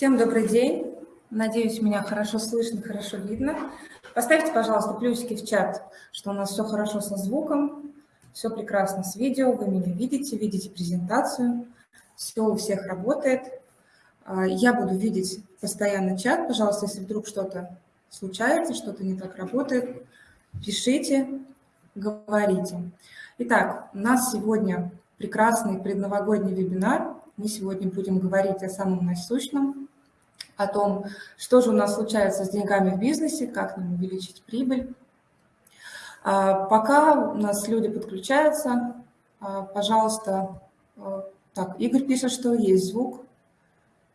Всем добрый день. Надеюсь, меня хорошо слышно, хорошо видно. Поставьте, пожалуйста, плюсики в чат, что у нас все хорошо со звуком, все прекрасно с видео, вы меня видите, видите презентацию, все у всех работает. А, я буду видеть постоянно чат. Пожалуйста, если вдруг что-то случается, что-то не так работает, пишите, говорите. Итак, у нас сегодня прекрасный предновогодний вебинар. Мы сегодня будем говорить о самом насущном, о том, что же у нас случается с деньгами в бизнесе, как нам увеличить прибыль. А, пока у нас люди подключаются, а, пожалуйста, а, так, Игорь пишет, что есть звук,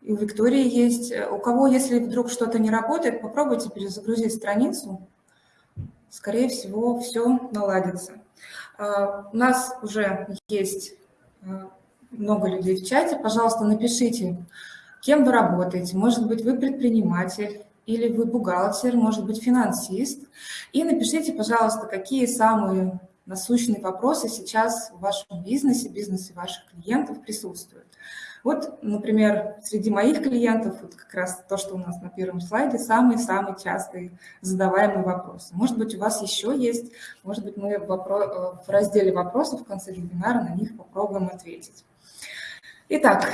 и у Виктории есть. У кого, если вдруг что-то не работает, попробуйте перезагрузить страницу. Скорее всего, все наладится. У нас уже есть много людей в чате. Пожалуйста, напишите, Кем вы работаете? Может быть, вы предприниматель, или вы бухгалтер, может быть, финансист. И напишите, пожалуйста, какие самые насущные вопросы сейчас в вашем бизнесе, бизнесе ваших клиентов присутствуют. Вот, например, среди моих клиентов, вот как раз то, что у нас на первом слайде, самые-самые частые задаваемые вопросы. Может быть, у вас еще есть, может быть, мы в, разделе вопросов в конце вебинара на них попробуем ответить. Итак,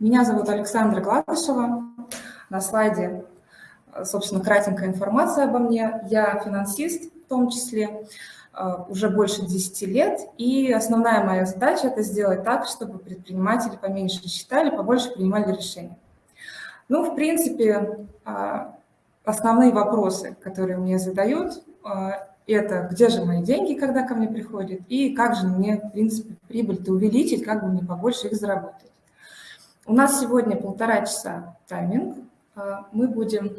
меня зовут Александра Гладышева. На слайде, собственно, кратенькая информация обо мне. Я финансист в том числе, э, уже больше 10 лет. И основная моя задача – это сделать так, чтобы предприниматели поменьше считали, побольше принимали решения. Ну, в принципе, э, основные вопросы, которые мне задают, э, это где же мои деньги, когда ко мне приходят, и как же мне, в принципе, прибыль-то увеличить, как бы мне побольше их заработать. У нас сегодня полтора часа тайминг. А, мы будем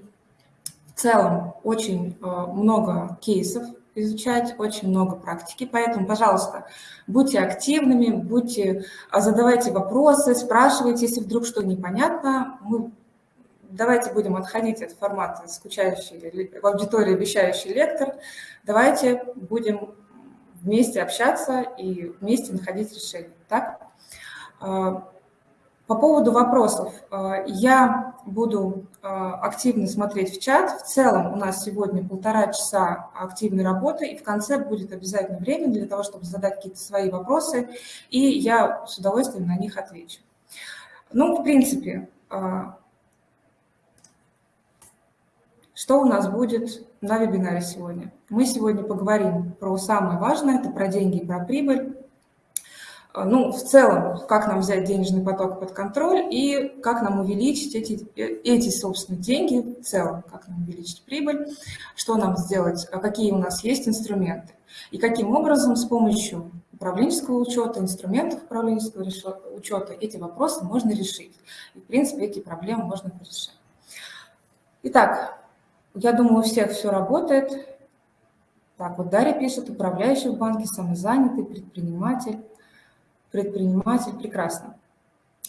в целом очень а, много кейсов изучать, очень много практики, поэтому, пожалуйста, будьте активными, будьте, а, задавайте вопросы, спрашивайте, если вдруг что непонятно. Мы давайте будем отходить от формата скучающий в аудитории вещающий лектор. Давайте будем вместе общаться и вместе находить решение. Так? По поводу вопросов. Э, я буду э, активно смотреть в чат. В целом у нас сегодня полтора часа активной работы, и в конце будет обязательно время для того, чтобы задать какие-то свои вопросы, и я с удовольствием на них отвечу. Ну, в принципе, э, что у нас будет на вебинаре сегодня? Мы сегодня поговорим про самое важное, это про деньги и про прибыль. А, ну, в целом, как нам взять денежный поток под контроль и как нам увеличить эти, эти собственно, деньги в целом, как нам увеличить прибыль, что нам сделать, а какие у нас есть инструменты. И каким образом с помощью управленческого учета, инструментов управленческого учета эти вопросы можно решить. И, в принципе, эти проблемы можно решить. Итак, я думаю, у всех все работает. Так, вот Дарья пишет, управляющий в банке, самозанятый, предприниматель предприниматель, прекрасно.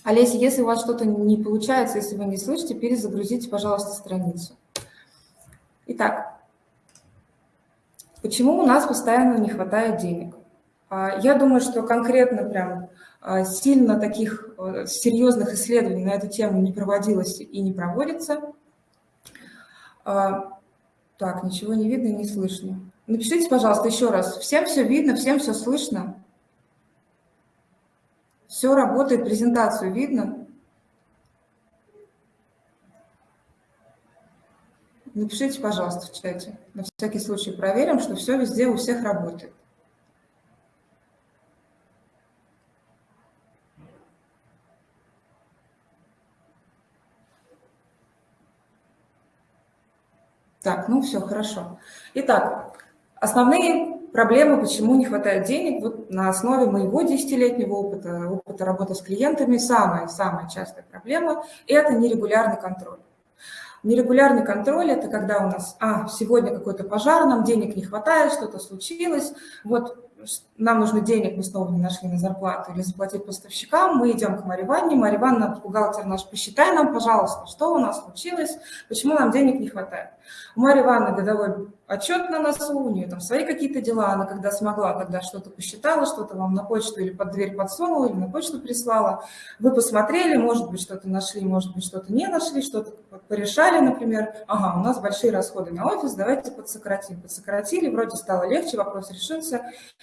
Олеся, если у вас что-то не получается, если вы не слышите, перезагрузите, пожалуйста, страницу. Итак, почему у нас постоянно не хватает денег? А, я думаю, что конкретно прям а, сильно таких а, серьезных исследований на эту тему не проводилось и не проводится. Так, ничего не видно и не слышно. Напишите, пожалуйста, еще раз. Всем все видно, всем все слышно? Все работает, презентацию видно? Напишите, пожалуйста, в чате. На всякий случай проверим, что все везде у всех работает. Так, ну все, хорошо. Итак, основные проблема, почему не хватает денег, вот на основе моего десятилетнего опыта, опыта работы с клиентами, самая-самая частая проблема – это нерегулярный контроль. Нерегулярный контроль – это когда у нас, а, сегодня какой-то пожар, нам денег не хватает, что-то случилось, вот нам нужно денег, мы снова не нашли на зарплату или заплатить поставщикам, мы идем к Марье Ивановне, Марья бухгалтер наш, посчитай нам, пожалуйста, что у нас случилось, почему нам денег не хватает. У Марьи Ивановны годовой отчет на носу, у нее там свои какие-то дела, она когда смогла, тогда что-то посчитала, что-то вам на почту или под дверь подсунула, или на почту прислала. Вы посмотрели, может быть, что-то нашли, может быть, что-то не нашли, что-то порешали, например. Ага, у нас большие расходы на офис, давайте подсократим. Подсократили, вроде стало легче, вопрос решился.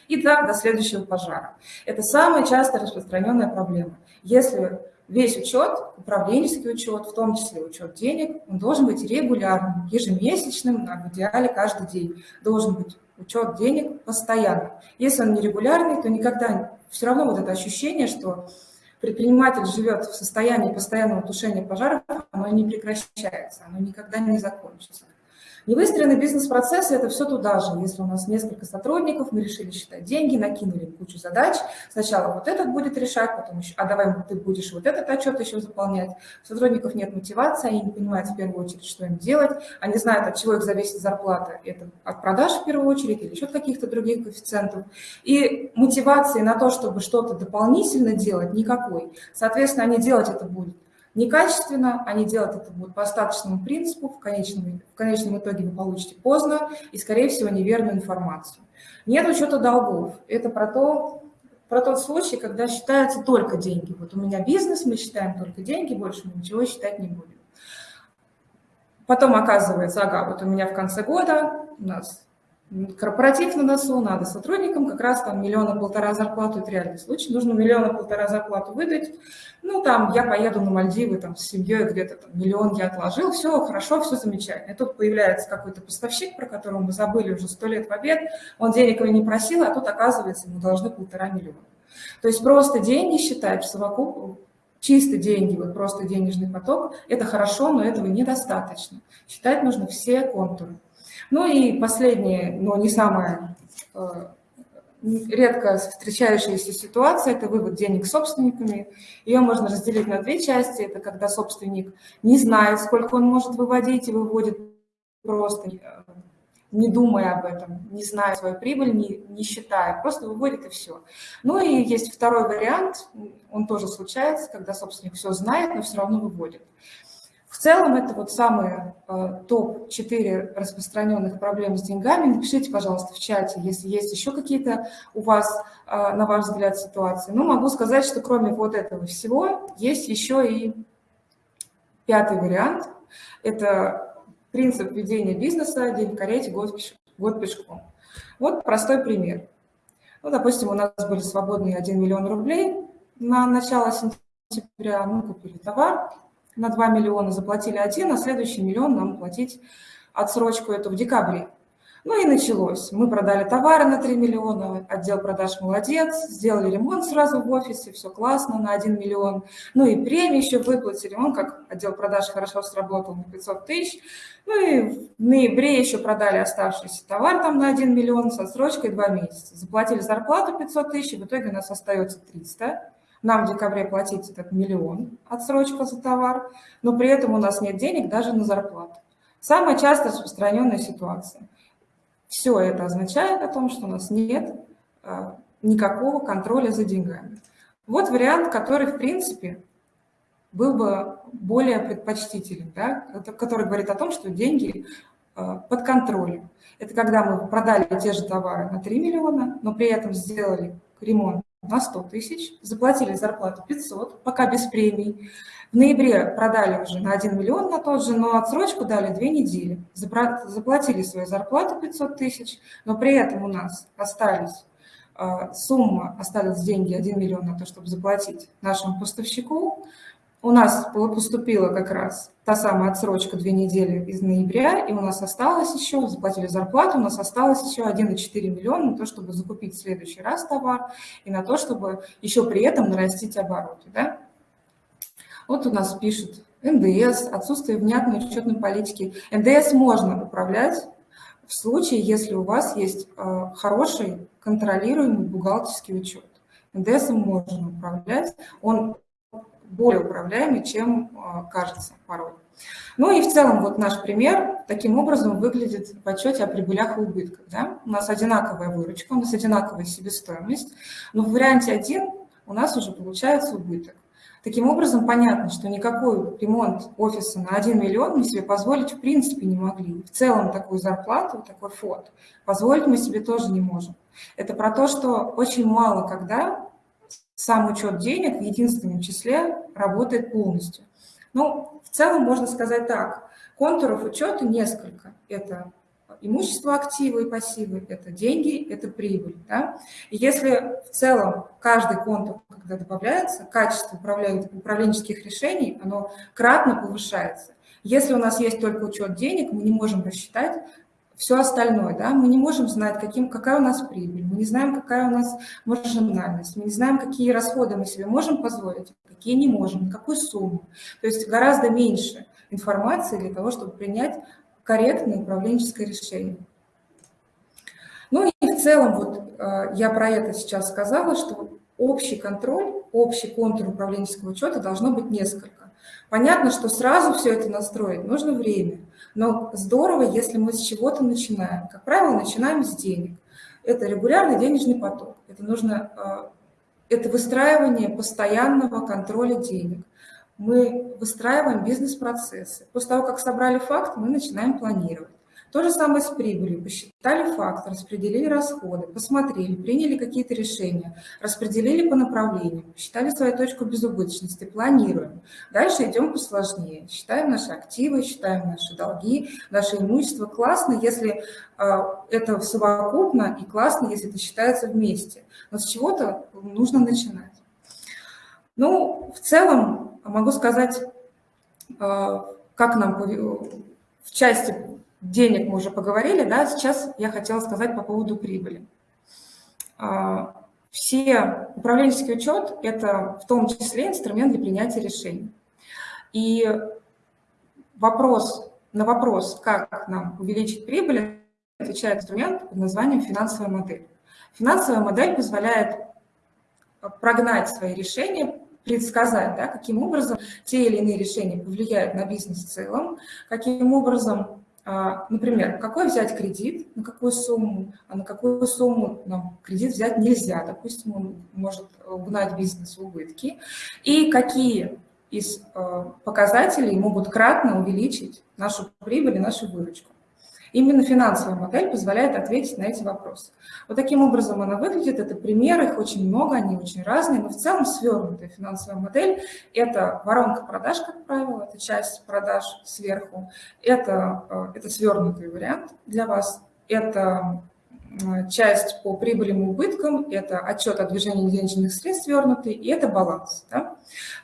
И так до следующего пожара. Это самая часто распространенная проблема. Если весь учет, управленческий учет, в том числе учет денег, он должен быть регулярным, ежемесячным, а в идеале каждый день. Должен быть учет денег постоянно. Если он нерегулярный, то никогда все равно вот это ощущение, что предприниматель живет в состоянии постоянного тушения пожаров, оно не прекращается, оно никогда не закончится. Невыстроенный бизнес-процесс – это все туда же. Если у нас несколько сотрудников, мы решили считать деньги, накинули кучу задач. Сначала вот этот будет решать, потом еще, а давай ты будешь вот этот отчет еще заполнять. У сотрудников нет мотивации, они не понимают в первую очередь, что им делать. Они знают, от чего их зависит зарплата. Это от продаж в первую очередь или еще каких-то других коэффициентов. И мотивации на то, чтобы что-то дополнительно делать, никакой. Соответственно, они делать это будут некачественно, они делают это будут по остаточному принципу, в конечном, в конечном итоге вы получите поздно и, скорее всего, неверную информацию. Нет учета долгов. Это про, то, про тот случай, когда считаются только деньги. Вот у меня бизнес, мы считаем только деньги, больше мы ничего считать не будем. Потом оказывается, ага, вот у меня в конце года у нас корпоратив на носу, надо сотрудникам как раз там миллиона-полтора зарплату, это реальный случай, нужно миллиона-полтора зарплату выдать, ну там я поеду на Мальдивы там с семьей, где-то там миллион я отложил, все хорошо, все замечательно. И тут появляется какой-то поставщик, про которого мы забыли уже сто лет в обед, он денег не просил, а тут оказывается мы должны полтора миллиона. То есть просто деньги считать в совокуп, чисто деньги, вот просто денежный поток, это хорошо, но этого недостаточно. Считать нужно все контуры. Ну и последнее, но не самое э, редко встречающаяся ситуация – это вывод денег собственниками. Ее можно разделить на две части. Это когда собственник не знает, сколько он может выводить, и выводит просто, э, не думая об этом, не зная свою прибыль, не, не считая, просто выводит и все. Ну и есть второй вариант, он тоже случается, когда собственник все знает, но все равно выводит. В целом это вот самые э, топ-4 распространенных проблем с деньгами. Напишите, пожалуйста, в чате, если есть еще какие-то у вас, э, на ваш взгляд, ситуации. Но могу сказать, что кроме вот этого всего есть еще и пятый вариант. Это принцип ведения бизнеса «День в карете, год, год пешком». Вот простой пример. Ну, допустим, у нас были свободные 1 миллион рублей на начало сентября, мы купили товар, на 2 миллиона заплатили один, а следующий миллион нам платить отсрочку эту в декабре. Ну и началось. Мы продали товары на 3 миллиона, отдел продаж молодец, сделали ремонт сразу в офисе, все классно, на 1 миллион. Ну и премии еще выплатили, он как отдел продаж хорошо сработал на 500 тысяч. Ну и в ноябре еще продали оставшийся товар там на 1 миллион с отсрочкой 2 месяца. Заплатили зарплату 500 тысяч, в итоге у нас остается 300. Нам в декабре платить этот миллион отсрочка за товар, но при этом у нас нет денег даже на зарплату. Самая часто распространенная ситуация. Все это означает о том, что у нас нет а, никакого контроля за деньгами. Вот вариант, который, в принципе, был бы более предпочтителен, да, который говорит о том, что деньги а, под контролем. Это когда мы продали те же товары на 3 миллиона, но при этом сделали ремонт на 100 тысяч, заплатили зарплату 500, пока без премий. В ноябре продали уже на 1 миллион на тот же, но отсрочку дали 2 недели. Заплатили свою зарплату 500 тысяч, но при этом у нас остались а, сумма, остались деньги 1 миллион на то, чтобы заплатить нашему поставщику, у нас поступила как раз та самая отсрочка две недели из ноября, и у нас осталось еще, заплатили зарплату, у нас осталось еще 1,4 миллиона на то, чтобы закупить в следующий раз товар, и на то, чтобы еще при этом нарастить обороты. Да? Вот у нас пишут НДС, отсутствие внятной учетной политики. НДС можно управлять в случае, если у вас есть э, хороший контролируемый бухгалтерский учет. НДС можно управлять, он более управляемый, чем кажется порой. Ну и в целом вот наш пример таким образом выглядит в отчете о прибылях и убытках. Да? У нас одинаковая выручка, у нас одинаковая себестоимость, но в варианте 1 у нас уже получается убыток. Таким образом, понятно, что никакой ремонт офиса на 1 миллион мы себе позволить в принципе не могли. В целом такую зарплату, такой фонд позволить мы себе тоже не можем. Это про то, что очень мало когда сам учет денег в единственном числе работает полностью. Ну, в целом можно сказать так. Контуров учета несколько. Это имущество, активы и пассивы, это деньги, это прибыль. Да? И если в целом каждый контур, когда добавляется, качество управленческих решений, оно кратно повышается. Если у нас есть только учет денег, мы не можем рассчитать все остальное, да, мы не можем знать, каким, какая у нас прибыль, мы не знаем, какая у нас маржинальность, мы не знаем, какие расходы мы себе можем позволить, какие не можем, какую сумму. То есть гораздо меньше информации для того, чтобы принять корректное управленческое решение. Ну и в целом, вот э, я про это сейчас сказала, что общий контроль, общий контур управленческого учета должно быть несколько. Понятно, что сразу все это настроить нужно время, но здорово, если мы с чего-то начинаем. Как правило, начинаем с денег. Это регулярный денежный поток. Это нужно э, это выстраивание постоянного контроля денег мы выстраиваем бизнес-процессы. После того, как собрали факт, мы начинаем планировать. То же самое с прибылью. Посчитали факт, распределили расходы, посмотрели, приняли какие-то решения, распределили по направлениям, посчитали свою точку безубыточности, планируем. Дальше идем посложнее. Считаем наши активы, считаем наши долги, наше имущество. Классно, если э, это совокупно, и классно, если это считается вместе. Но с чего-то нужно начинать. Ну, в целом, Могу сказать, э, как нам в части денег мы уже поговорили, да, сейчас я хотела сказать по поводу прибыли. Э, все управленческий учет – это в том числе инструмент для принятия решений. И вопрос, на вопрос, как нам увеличить прибыль, отвечает инструмент под названием финансовая модель. Финансовая модель позволяет прогнать свои решения предсказать, да, каким образом те или иные решения повлияют на бизнес в целом, каким образом, а, например, какой взять кредит, на какую сумму, а на какую сумму нам кредит взять нельзя, допустим, он может угнать бизнес в убытки, и какие из а, показателей могут кратно увеличить нашу прибыль и нашу выручку. Именно финансовая модель позволяет ответить на эти вопросы. Вот таким образом она выглядит. Это примеры, их очень много, они очень разные, но в целом свернутая финансовая модель – это воронка продаж, как правило, это часть продаж сверху, это, э, это свернутый вариант для вас, это часть по прибылям и убыткам, это отчет о движении денежных средств свернутый, и это баланс. Да?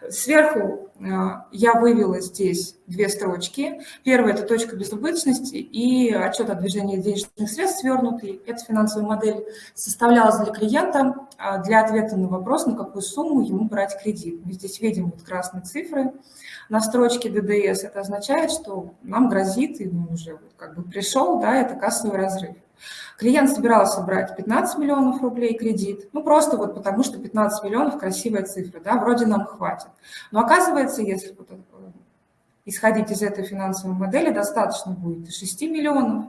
Сверху э, я вывела здесь две строчки. Первая – это точка безубыточности и отчет о движении денежных средств свернутый. Эта финансовая модель составлялась для клиента э, для ответа на вопрос, на какую сумму ему брать кредит. Мы здесь видим вот красные цифры на строчке ДДС. Это означает, что нам грозит, и он уже вот как бы пришел, да, это кассовый разрыв. Клиент собирался брать 15 миллионов рублей кредит, ну просто вот потому что 15 миллионов красивая цифра, да, вроде нам хватит. Но оказывается, если вот, э, исходить из этой финансовой модели, достаточно будет и 6 миллионов,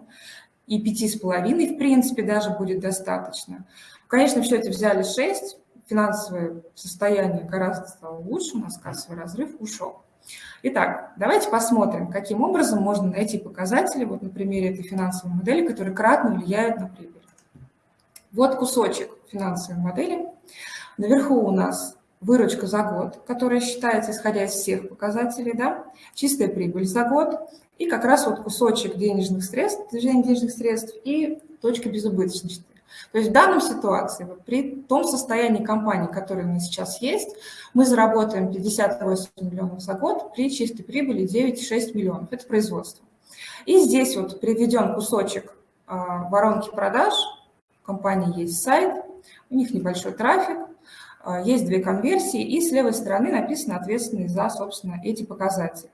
и 5,5 в принципе даже будет достаточно. Конечно, в счете взяли 6, финансовое состояние гораздо стало лучше, у нас кассовый разрыв ушел. Итак, давайте посмотрим, каким образом можно найти показатели, вот на примере этой финансовой модели, которые кратно влияют на прибыль. Вот кусочек финансовой модели. Наверху у нас выручка за год, которая считается, исходя из всех показателей, да, чистая прибыль за год, и как раз вот кусочек денежных средств, движение денежных средств и точка безубыточности. То есть в данной ситуации, при том состоянии компании, которое у нас сейчас есть, мы заработаем 58 миллионов за год при чистой прибыли 9,6 миллионов. Это производство. И здесь вот приведен кусочек а, воронки продаж. У компании есть сайт, у них небольшой трафик, а, есть две конверсии, и с левой стороны написано ответственный за, собственно, эти показатели.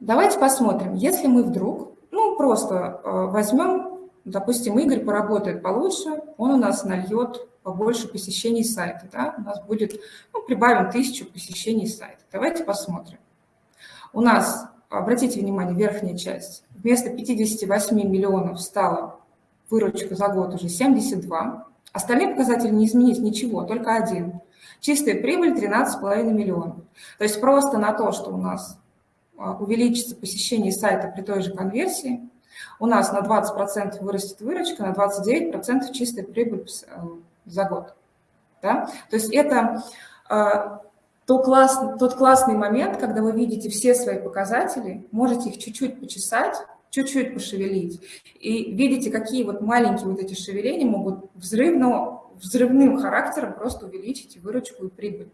Давайте посмотрим, если мы вдруг, ну, просто а, возьмем Допустим, Игорь поработает получше, он у нас нальет побольше посещений сайта. Да? У нас будет, ну, прибавим тысячу посещений сайта. Давайте посмотрим. У нас, обратите внимание, верхняя часть. Вместо 58 миллионов стала выручка за год уже 72. Остальные показатели не изменились ничего, только один. Чистая прибыль 13,5 миллионов. То есть просто на то, что у нас а, увеличится посещение сайта при той же конверсии, у нас на 20% вырастет выручка, на 29% чистая прибыль э, за год. Да? То есть это э, то класс, тот классный момент, когда вы видите все свои показатели, можете их чуть-чуть почесать, чуть-чуть пошевелить, и видите, какие вот маленькие вот эти шевеления могут взрывно взрывным характером просто увеличить выручку и прибыль.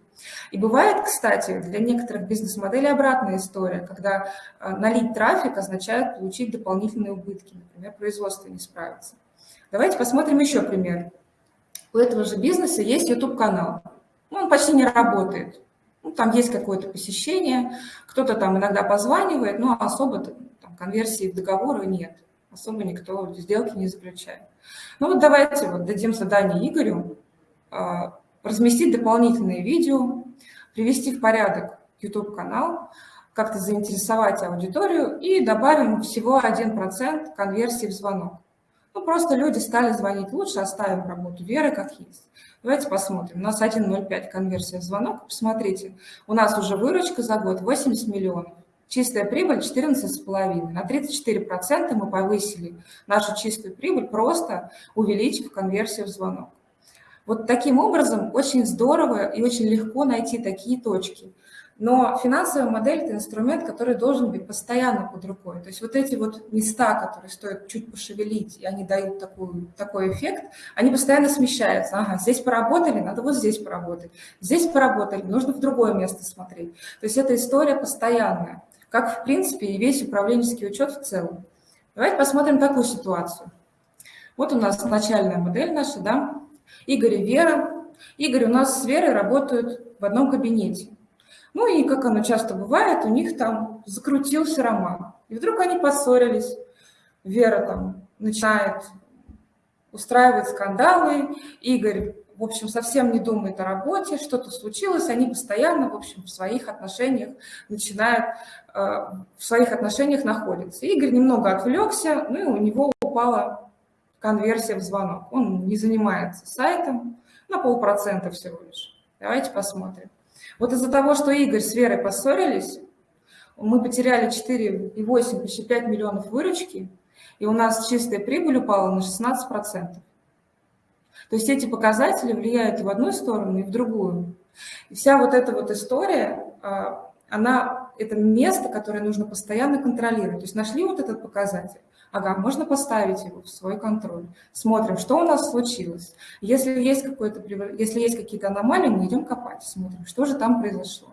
И бывает, кстати, для некоторых бизнес-моделей обратная история, когда э, налить трафик означает получить дополнительные убытки, например, производство не справится. Давайте посмотрим еще пример. У этого же бизнеса есть YouTube-канал. Он почти не работает. Ну, там есть какое-то посещение, кто-то там иногда позванивает, но особо там, конверсии в договоры нет. Особо никто сделки не заключает. Ну вот давайте вот дадим задание Игорю а, разместить дополнительные видео, привести в порядок YouTube-канал, как-то заинтересовать аудиторию и добавим всего 1% конверсии в звонок. Ну, просто люди стали звонить лучше, оставим работу Веры как есть. Давайте посмотрим. У нас 1,05 конверсия в звонок. Посмотрите, у нас уже выручка за год 80 миллионов. Чистая прибыль 14,5. На 34% мы повысили нашу чистую прибыль, просто увеличив конверсию в звонок. Вот таким образом очень здорово и очень легко найти такие точки. Но финансовая модель – это инструмент, который должен быть постоянно под рукой. То есть вот эти вот места, которые стоит чуть пошевелить, и они дают такую, такой эффект, они постоянно смещаются. Ага, здесь поработали, надо вот здесь поработать. Здесь поработали, нужно в другое место смотреть. То есть эта история постоянная как, в принципе, и весь управленческий учет в целом. Давайте посмотрим такую ситуацию. Вот у нас начальная модель наша, да, Игорь и Вера. Игорь у нас с Верой работают в одном кабинете. Ну и, как оно часто бывает, у них там закрутился роман. И вдруг они поссорились. Вера там начинает устраивать скандалы, Игорь в общем, совсем не думает о работе, что-то случилось, они постоянно, в общем, в своих отношениях начинают, э, в своих отношениях находятся. Игорь немного отвлекся, ну и у него упала конверсия в звонок. Он не занимается сайтом, на полпроцента всего лишь. Давайте посмотрим. Вот из-за того, что Игорь с Верой поссорились, мы потеряли 4,8, почти 5 миллионов выручки, и у нас чистая прибыль упала на 16%. То есть эти показатели влияют и в одну сторону, и в другую. И вся вот эта вот история, а, она, это место, которое нужно постоянно контролировать. То есть нашли вот этот показатель, ага, можно поставить его в свой контроль. Смотрим, что у нас случилось. Если есть, если есть какие-то аномалии, мы идем копать, смотрим, что же там произошло.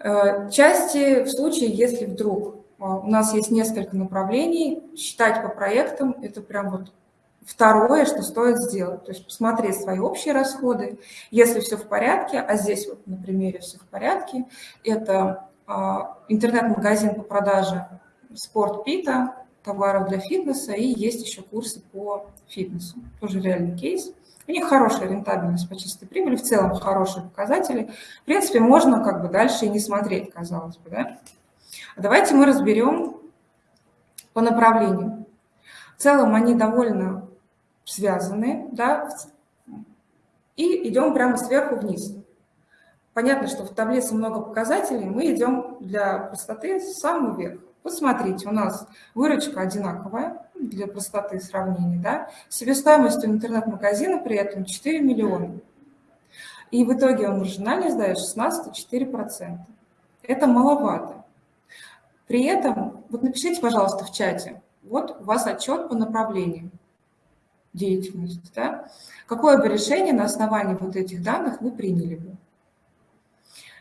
Э, части в случае, если вдруг а, у нас есть несколько направлений, считать по проектам, это прям вот Второе, что стоит сделать, то есть посмотреть свои общие расходы. Если все в порядке, а здесь вот на примере все в порядке, это а, интернет-магазин по продаже спорт-пита, товаров для фитнеса, и есть еще курсы по фитнесу, тоже реальный кейс. У них хорошая рентабельность по чистой прибыли, в целом хорошие показатели. В принципе, можно как бы дальше и не смотреть, казалось бы. Да? Давайте мы разберем по направлениям. В целом они довольно связаны, да, и идем прямо сверху вниз. Понятно, что в таблице много показателей, мы идем для простоты с самого верха. Вот смотрите, у нас выручка одинаковая для простоты сравнения, да, себестоимость у интернет-магазина при этом 4 миллиона. И в итоге он маржинальность дает 16,4%. Это маловато. При этом, вот напишите, пожалуйста, в чате, вот у вас отчет по направлениям деятельность, да, какое бы решение на основании вот этих данных вы приняли бы.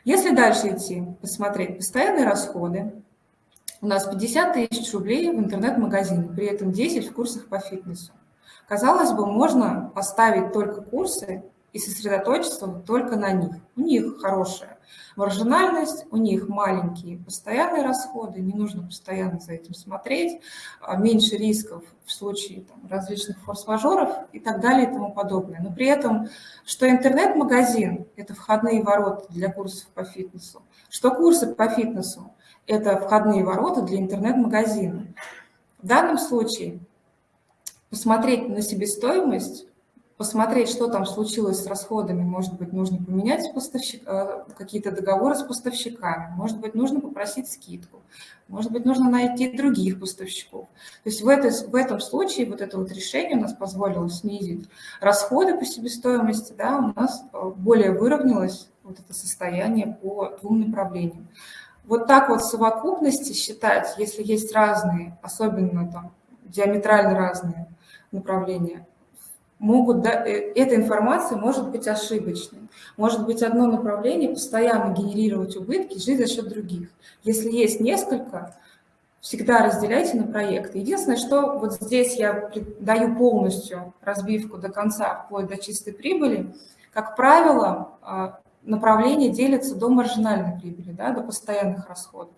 Если дальше идти, посмотреть постоянные расходы, у нас 50 тысяч рублей в интернет-магазине, при этом 10 в курсах по фитнесу. Казалось бы, можно поставить только курсы и сосредоточиться только на них. У них хорошая маржинальность, у них маленькие постоянные расходы, не нужно постоянно за этим смотреть, а меньше рисков в случае там, различных форс-мажоров и так далее и тому подобное. Но при этом, что интернет-магазин – это входные ворота для курсов по фитнесу, что курсы по фитнесу – это входные ворота для интернет-магазина. В данном случае посмотреть на себестоимость посмотреть, что там случилось с расходами. Может быть, нужно поменять поставщик, э, какие-то договоры с поставщиками, может быть, нужно попросить скидку, может быть, нужно найти других поставщиков. То есть в, этой, в этом случае вот это вот решение у нас позволило снизить расходы по себестоимости, да, у нас э, более выровнялось вот это состояние по двум направлениям. Вот так вот в совокупности считать, если есть разные, особенно там диаметрально разные направления, могут, да, э, эта информация может быть ошибочной. Может быть одно направление постоянно генерировать убытки, жить за счет других. Если есть несколько, всегда разделяйте на проекты. Единственное, что вот здесь я даю полностью разбивку до конца, вплоть до чистой прибыли. Как правило, а, направление делится до маржинальной прибыли, да, до постоянных расходов.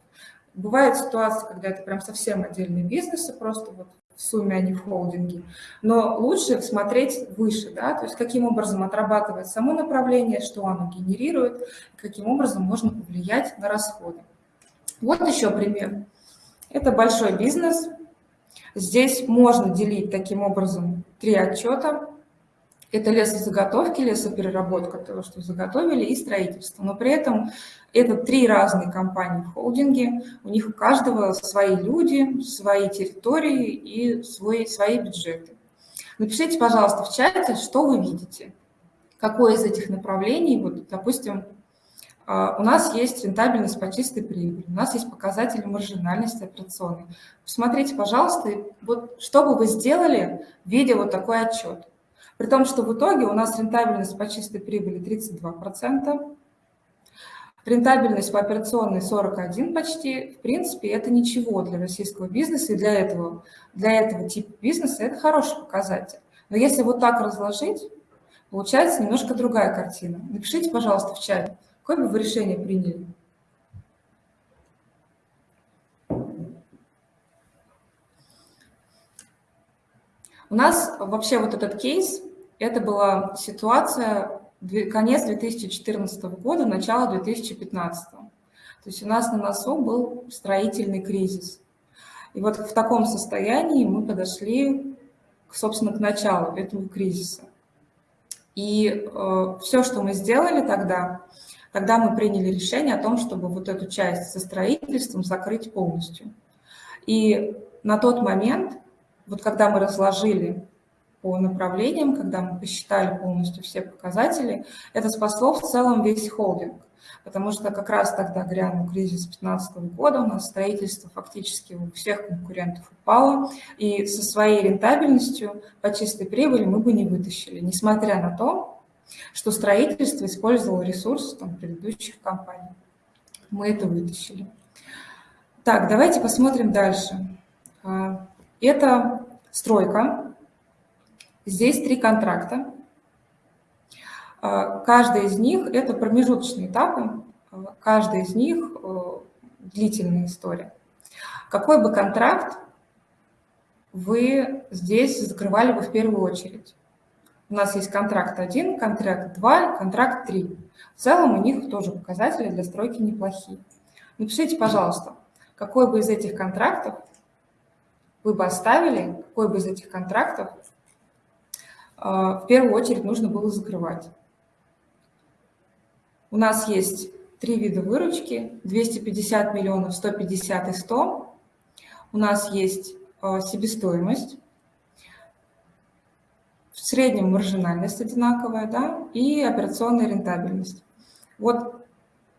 Бывает ситуация, когда это прям совсем отдельные бизнесы, просто вот в сумме, а не в холдинге. Но лучше смотреть выше, да, то есть каким образом отрабатывает само направление, что оно генерирует, каким образом можно повлиять на расходы. Вот еще пример. Это большой бизнес. Здесь можно делить таким образом три отчета. Это лесозаготовки, лесопереработка, того, что заготовили, и строительство. Но при этом это три разные компании в холдинге, у них у каждого свои люди, свои территории и свой, свои бюджеты. Напишите, пожалуйста, в чате, что вы видите, какое из этих направлений, вот, допустим, а, у нас есть рентабельность по чистой прибыли, у нас есть показатели маржинальности операционной. Посмотрите, пожалуйста, вот что бы вы сделали, видя вот такой отчет. При том, что в итоге у нас рентабельность по чистой прибыли 32%, рентабельность по операционной 41 почти. В принципе, это ничего для российского бизнеса и для этого, для этого типа бизнеса это хороший показатель. Но если вот так разложить, получается немножко другая картина. Напишите, пожалуйста, в чате, какое бы вы решение приняли. У нас вообще вот этот кейс это была ситуация конец 2014 года, начало 2015. То есть у нас на носу был строительный кризис. И вот в таком состоянии мы подошли, собственно, к началу этого кризиса. И э, все, что мы сделали тогда, тогда мы приняли решение о том, чтобы вот эту часть со строительством закрыть полностью. И на тот момент, вот когда мы разложили по направлениям, когда мы посчитали полностью все показатели, это спасло в целом весь холдинг. Потому что как раз тогда грянул кризис 2015 года, у нас строительство фактически у всех конкурентов упало, и со своей рентабельностью по чистой прибыли мы бы не вытащили, несмотря на то, что строительство использовало ресурсы там, предыдущих компаний. Мы это вытащили. Так, давайте посмотрим дальше. А, это стройка. Здесь три контракта. А, каждый из них – это промежуточные этапы, каждый из них э, длительная история. Какой бы контракт вы здесь закрывали бы в первую очередь? У нас есть контракт 1, контракт 2, контракт 3. В целом у них тоже показатели для стройки неплохие. Напишите, пожалуйста, какой бы из этих контрактов вы бы оставили, какой бы из этих контрактов в первую очередь нужно было закрывать. У нас есть три вида выручки, 250 миллионов, 150 и 100. У нас есть а, себестоимость, в среднем маржинальность одинаковая, да, и операционная рентабельность. Вот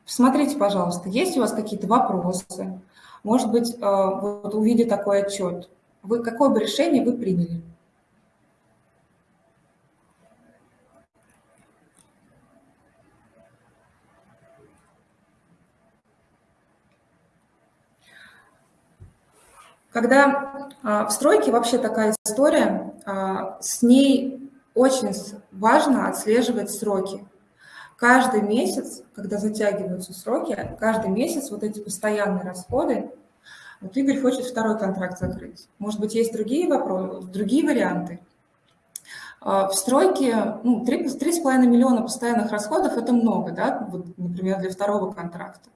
смотрите, пожалуйста, есть у вас какие-то вопросы? Может быть, а, вот увидя такой отчет, вы, какое бы решение вы приняли? Когда а, в стройке вообще такая история, а, с ней очень важно отслеживать сроки. Каждый месяц, когда затягиваются сроки, каждый месяц вот эти постоянные расходы, вот Игорь хочет второй контракт закрыть. Может быть, есть другие вопросы, другие варианты. А, в стройке ну, 3,5 миллиона постоянных расходов – это много, да, вот, например, для второго контракта.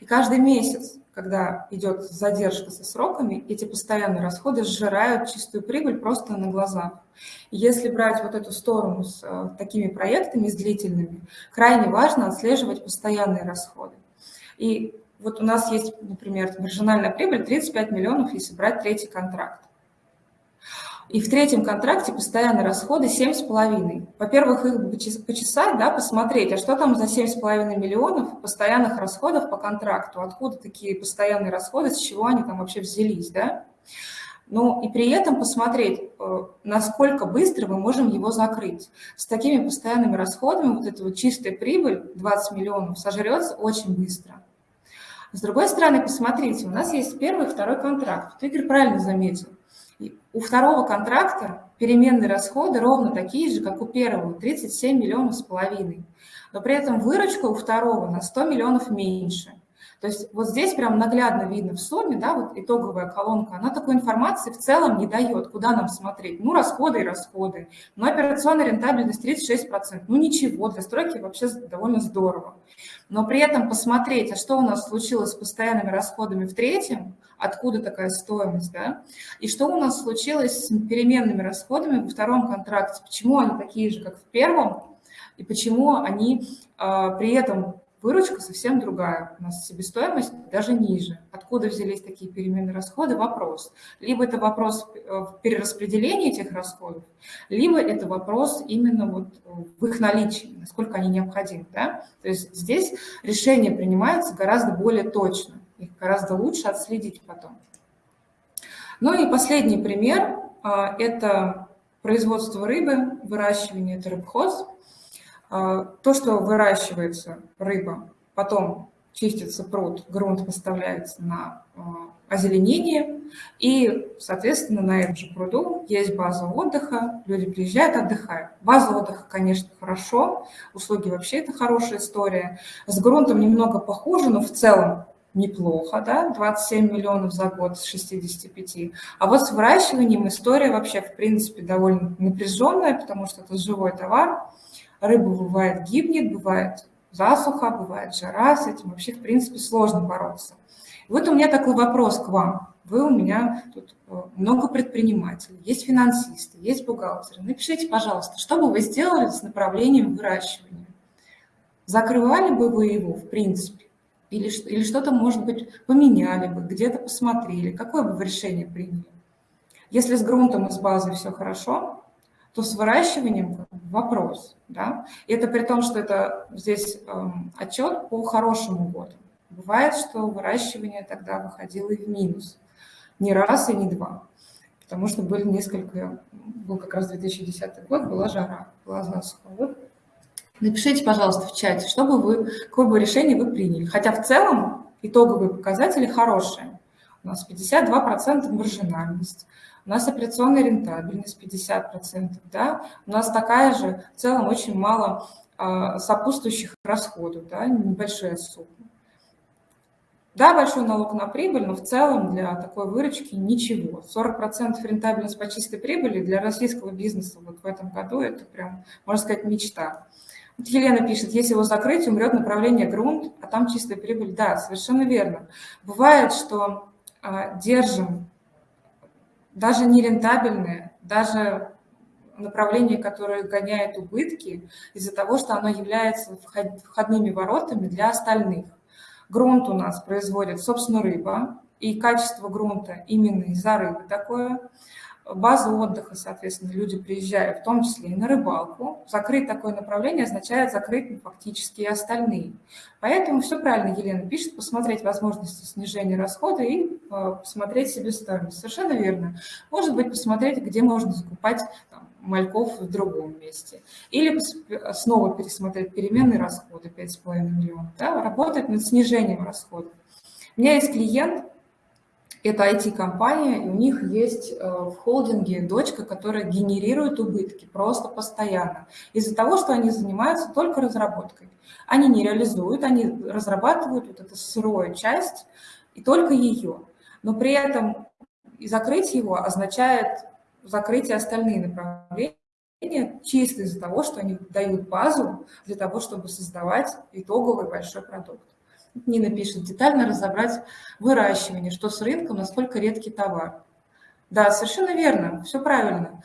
И каждый месяц, когда идет задержка со сроками, эти постоянные расходы сжирают чистую прибыль просто на глазах. Если брать вот эту сторону с э, такими проектами, с длительными, крайне важно отслеживать постоянные расходы. И вот у нас есть, например, маржинальная прибыль 35 миллионов, если брать третий контракт. И в третьем контракте постоянные расходы 7,5. Во-первых, их почесать, да, посмотреть, а что там за 7,5 миллионов постоянных расходов по контракту, откуда такие постоянные расходы, с чего они там вообще взялись, да. Ну и при этом посмотреть, э, насколько быстро мы можем его закрыть. С такими постоянными расходами вот эта вот чистая прибыль 20 миллионов сожрется очень быстро. С другой стороны, посмотрите, у нас есть первый и второй контракт. Вот Игорь правильно заметил. У второго контракта переменные расходы ровно такие же, как у первого, 37 миллионов с половиной. Но при этом выручка у второго на 100 миллионов меньше. То есть вот здесь прям наглядно видно в сумме, да, вот итоговая колонка, она такой информации в целом не дает, куда нам смотреть. Ну, расходы и расходы. Но операционная рентабельность 36%. Ну, ничего, для стройки вообще довольно здорово. Но при этом посмотреть, а что у нас случилось с постоянными расходами в третьем, откуда такая стоимость, да, и что у нас случилось с переменными расходами во втором контракте, почему они такие же, как в первом, и почему они э, при этом Выручка совсем другая, у нас себестоимость даже ниже. Откуда взялись такие переменные расходы? Вопрос. Либо это вопрос э, перераспределения этих расходов, либо это вопрос именно вот в их наличии, насколько они необходимы. Да? То есть здесь решение принимается гораздо более точно, их гораздо лучше отследить потом. Ну и последний пример а, – это производство рыбы, выращивание, это рыбхоз – а, то, что выращивается рыба, потом чистится пруд, грунт поставляется на а, озеленение, и, соответственно, на этом же пруду есть база отдыха, люди приезжают, отдыхают. База отдыха, конечно, хорошо, услуги вообще это хорошая история. С грунтом немного похуже, но в целом неплохо, да, 27 миллионов за год с 65. А вот с выращиванием история вообще, в принципе, довольно напряженная, потому что это живой товар, Рыба бывает гибнет, бывает засуха, бывает жара, с этим вообще, в принципе, сложно бороться. Вот у меня такой вопрос к вам. Вы у меня тут э, много предпринимателей, есть финансисты, есть бухгалтеры. Напишите, пожалуйста, что бы вы сделали с направлением выращивания? Закрывали бы вы его, в принципе? Или, или что-то, может быть, поменяли бы, где-то посмотрели? Какое бы вы решение приняли? Если с грунтом и с базой все хорошо, то с выращиванием вопрос. Да? И это при том, что это здесь эм, отчет по хорошему году. Бывает, что выращивание тогда выходило и в минус. Не раз и не два. Потому что были несколько, был как раз 2010 год, была жара, была засуха. Напишите, пожалуйста, в чате, что бы вы, какое бы решение вы приняли. Хотя в целом итоговые показатели хорошие. У нас 52% маржинальность, у нас операционная рентабельность 50%, да, у нас такая же, в целом очень мало а, сопутствующих расходов, да, небольшая сумма. Да, большой налог на прибыль, но в целом для такой выручки ничего. 40% рентабельность по чистой прибыли для российского бизнеса вот в этом году это прям, можно сказать, мечта. Вот Елена пишет, если его закрыть, умрет направление грунт, а там чистая прибыль. Да, совершенно верно. Бывает, что а, держим даже нерентабельные, даже направление, которое гоняет убытки из-за того, что оно является входными воротами для остальных. Грунт у нас производит, собственно, рыба, и качество грунта именно из-за рыбы такое – база отдыха, соответственно, люди приезжают, в том числе и на рыбалку. Закрыть такое направление означает закрыть ну, фактически и остальные. Поэтому все правильно Елена пишет, посмотреть возможности снижения расхода и э, посмотреть себестоимость. Совершенно верно. Может быть, посмотреть, где можно закупать там, мальков в другом месте. Или снова пересмотреть переменные расходы 5,5 миллионов. Да, работать над снижением расходов. У меня есть клиент, Это IT-компания, у них есть э, в холдинге дочка, которая генерирует убытки просто постоянно. Из-за того, что они занимаются только разработкой. Они не реализуют, они разрабатывают вот эту сырую часть, и только ее. Но при этом и закрыть его означает закрытие остальных направлений, чисто из-за того, что они дают базу для того, чтобы создавать итоговый большой продукт. Нина пишет, детально разобрать выращивание, что с рынком, насколько редкий товар. Да, совершенно верно, все правильно.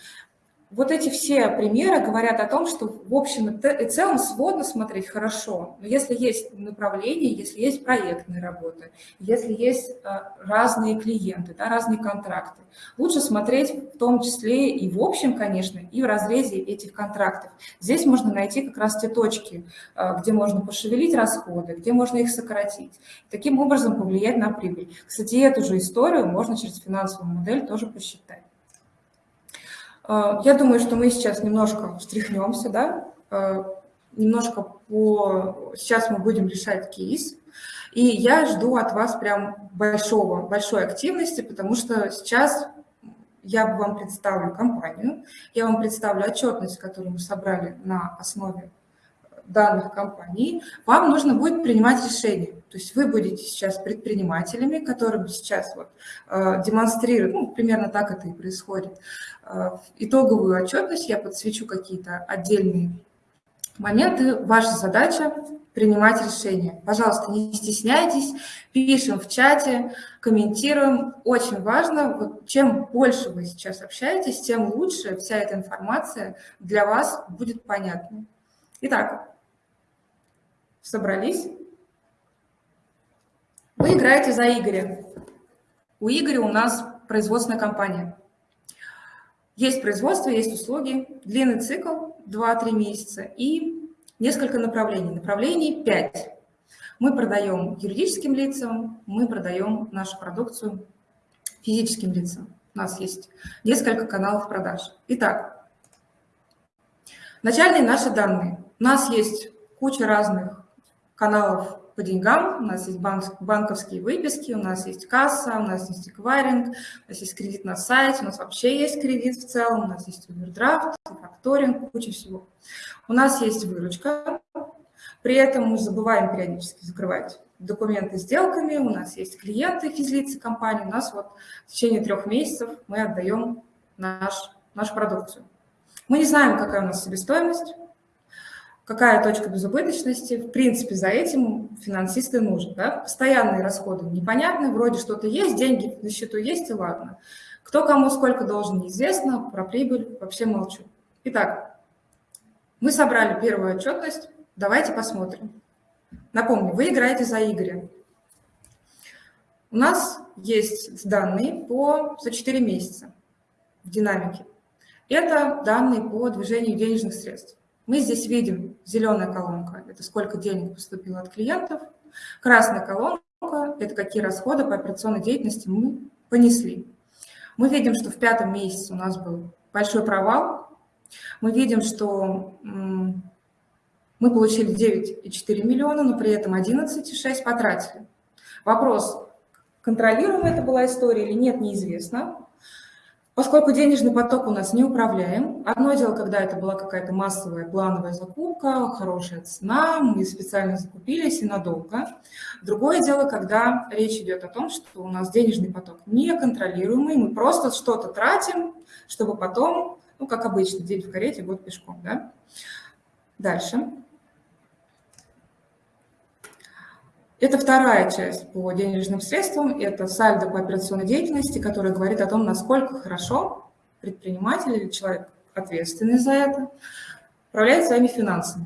Вот эти все примеры говорят о том, что в общем и целом сводно смотреть хорошо, но если есть направление, если есть проектные работы, если есть э, разные клиенты, да, разные контракты, лучше смотреть в том числе и в общем, конечно, и в разрезе этих контрактов. Здесь можно найти как раз те точки, э, где можно пошевелить расходы, где можно их сократить, таким образом повлиять на прибыль. Кстати, эту же историю можно через финансовую модель тоже посчитать. А, я думаю, что мы сейчас немножко встряхнемся, да, а, немножко по... Сейчас мы будем решать кейс, и я жду от вас прям большого, большой активности, потому что сейчас я вам представлю компанию, я вам представлю отчетность, которую мы собрали на основе данных компании, вам нужно будет принимать решение. То есть вы будете сейчас предпринимателями, которые сейчас вот, э, демонстрируют, ну, примерно так это и происходит, э, итоговую отчетность, я подсвечу какие-то отдельные моменты. Ваша задача принимать решения. Пожалуйста, не стесняйтесь, пишем в чате, комментируем. Очень важно, вот чем больше вы сейчас общаетесь, тем лучше вся эта информация для вас будет понятна. Итак, собрались. Вы играете за Игоря. У Игоря у нас производственная компания. Есть производство, есть услуги, длинный цикл 2-3 месяца и несколько направлений. Направлений 5. Мы продаем юридическим лицам, мы продаем нашу продукцию физическим лицам. У нас есть несколько каналов продаж. Итак, начальные наши данные. У нас есть куча разных каналов по деньгам, у нас есть банк, банковские выписки, у нас есть касса, у нас есть эквайринг, у нас есть кредит на сайте, у нас вообще есть кредит в целом, у нас есть овердрафт, факторинг, куча всего. У нас есть выручка, при этом мы забываем периодически закрывать документы сделками, у нас есть клиенты, физлицы компании, у нас вот в течение трех месяцев мы отдаем наш, нашу продукцию. Мы не знаем, какая у нас себестоимость, какая точка безубыточности. В принципе, за этим финансисты нужны. Да? Постоянные расходы непонятны, вроде что-то есть, деньги на счету есть, и ладно. Кто кому сколько должен, неизвестно, про прибыль вообще молчу. Итак, мы собрали первую отчетность, давайте посмотрим. Напомню, вы играете за Игоря. У нас есть данные по, за 4 месяца в динамике. Это данные по движению денежных средств. Мы здесь видим зеленая колонка – это сколько денег поступило от клиентов. Красная колонка – это какие расходы по операционной деятельности мы понесли. Мы видим, что в пятом месяце у нас был большой провал. Мы видим, что мы получили 9,4 миллиона, но при этом 11,6 потратили. Вопрос, контролируемая это была история или нет, неизвестно. Поскольку денежный поток у нас не управляем, одно дело, когда это была какая-то массовая плановая закупка, хорошая цена, мы специально закупились и надолго. Другое дело, когда речь идет о том, что у нас денежный поток неконтролируемый, мы просто что-то тратим, чтобы потом, ну, как обычно, день в карете, год пешком. Да? Дальше. Это вторая часть по денежным средствам, это сальдо по операционной деятельности, которая говорит о том, насколько хорошо предприниматель или человек, ответственный за это, управляет своими финансами.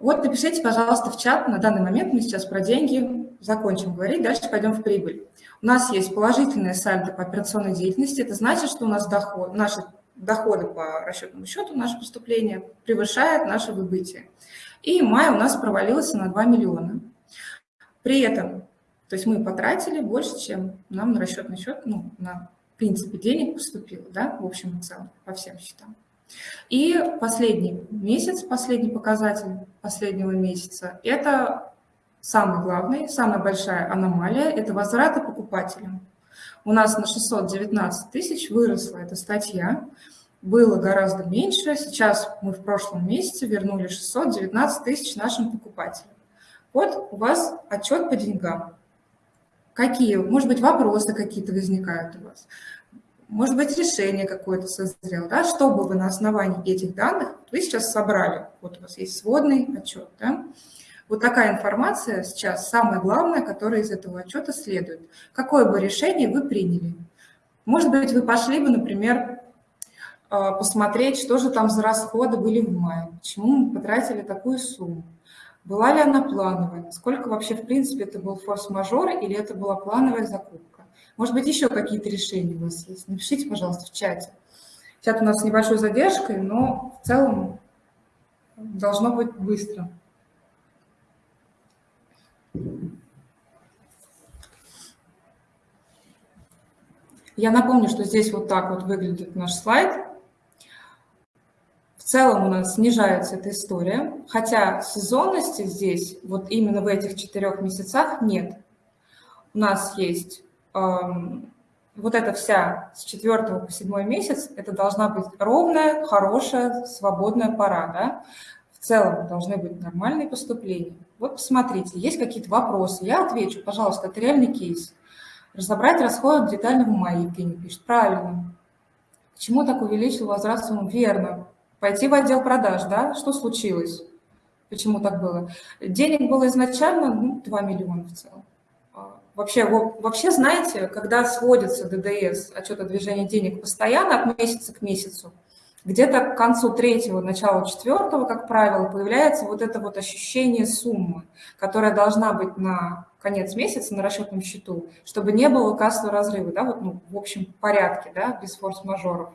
Вот напишите, пожалуйста, в чат. На данный момент мы сейчас про деньги закончим говорить, дальше пойдем в прибыль. У нас есть положительная сальдо по операционной деятельности. Это значит, что у нас доход, наши доходы по расчетному счету, наше поступление превышает наше выбытие. И май у нас провалился на 2 миллиона. При этом, то есть мы потратили больше, чем нам на расчетный счет, ну, на принципе денег поступило, да, в общем и целом, по всем счетам. И последний месяц, последний показатель последнего месяца, это самый главный, самая большая аномалия, это возвраты покупателям. У нас на 619 тысяч выросла эта статья, было гораздо меньше. Сейчас мы в прошлом месяце вернули 619 тысяч нашим покупателям. Вот у вас отчет по деньгам. Какие, может быть, вопросы какие-то возникают у вас? Может быть, решение какое-то созрело, да? Чтобы вы на основании этих данных, вы сейчас собрали, вот у вас есть сводный отчет, да? Вот такая информация сейчас самое главное, которая из этого отчета следует. Какое бы решение вы приняли? Может быть, вы пошли бы, например, а, посмотреть, что же там за расходы были в мае, почему мы потратили такую сумму, была ли она плановая, сколько вообще в принципе это был форс-мажор или это была плановая закупка. Может быть, еще какие-то решения у вас есть. Напишите, пожалуйста, в чате. Чат у нас с небольшой задержкой, но в целом должно быть быстро. Я напомню, что здесь вот так вот выглядит наш слайд. Целом у нас снижается эта история, хотя сезонности здесь, вот именно в этих четырех месяцах, нет. У нас есть эм, вот эта вся с 4 по 7 месяц, это должна быть ровная, хорошая, свободная пора. Да? В целом должны быть нормальные поступления. Вот посмотрите, есть какие-то вопросы, я отвечу, пожалуйста, это реальный кейс. Разобрать расходы детально в мае, пишет. Правильно. Почему так увеличил возврат суммы? Верно. Пойти в отдел продаж, да? Что случилось? Почему так было? Денег было изначально ну, 2 миллиона в целом. А, вообще, вообще, знаете, когда сводится ДДС, отчет о движении денег постоянно от месяца к месяцу, где-то к концу третьего, начала четвертого, как правило, появляется вот это вот ощущение суммы, которая должна быть на конец месяца на расчетном счету, чтобы не было кассового разрыва, да, вот, ну, в общем порядке, да, без форс-мажоров.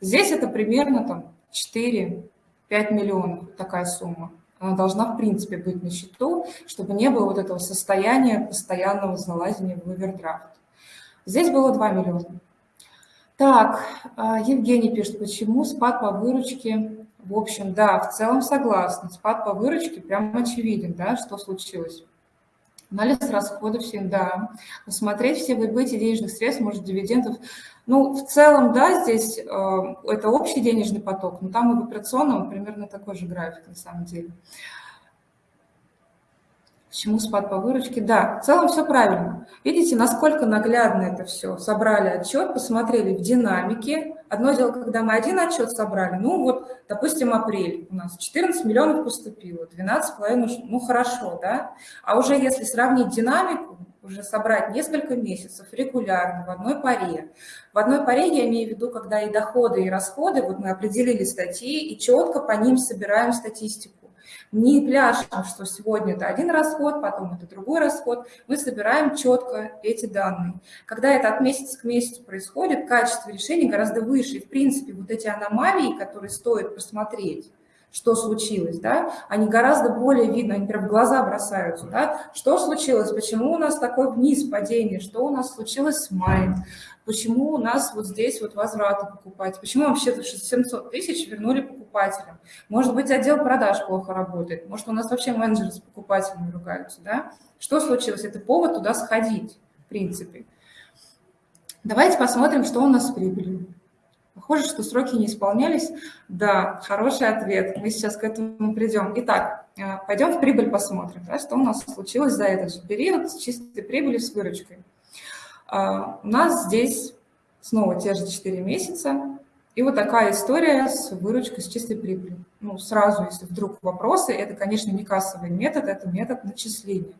Здесь это примерно там 4-5 миллионов, такая сумма. Она должна, в принципе, быть на счету, чтобы не было вот этого состояния постоянного залазения в овердрафт. Здесь было 2 миллиона. Так, а, Евгений пишет, почему спад по выручке? В общем, да, в целом согласна. Спад по выручке прям очевиден, да, что случилось. Анализ расходов всем, да. Посмотреть все выбытие денежных средств, может, дивидендов. Ну, в целом, да, здесь э, это общий денежный поток, но там и в операционном примерно такой же график на самом деле. Почему спад по выручке? Да, в целом все правильно. Видите, насколько наглядно это все. Собрали отчет, посмотрели в динамике. Одно дело, когда мы один отчет собрали, ну вот, допустим, апрель у нас 14 миллионов поступило, 12,5, ну хорошо, да? А уже если сравнить динамику, уже собрать несколько месяцев регулярно в одной паре. В одной паре я имею в виду, когда и доходы, и расходы, вот мы определили статьи и четко по ним собираем статистику. Не пляшем, что сегодня это один расход, потом это другой расход. Мы собираем четко эти данные. Когда это от месяца к месяцу происходит, качество решения гораздо выше. И, в принципе, вот эти аномалии, которые стоит посмотреть, что случилось, да, они гораздо более видно, они прям в глаза бросаются, да, что случилось, почему у нас такой вниз падение, что у нас случилось с маем, почему у нас вот здесь вот возвраты покупать, почему вообще 700 тысяч вернули покупателям. Может быть, отдел продаж плохо работает, может, у нас вообще менеджеры с покупателями ругаются, да? Что случилось? Это повод туда сходить, в принципе. Давайте посмотрим, что у нас с прибылью. Похоже, что сроки не исполнялись. Да, хороший ответ. Мы сейчас к этому придем. Итак, э, пойдем в прибыль посмотрим, да, что у нас случилось за этот же период с чистой прибылью, с выручкой. А, у нас здесь снова те же 4 месяца. И вот такая история с выручкой, с чистой прибылью. Ну, сразу, если вдруг вопросы, это, конечно, не кассовый метод, это метод начисления.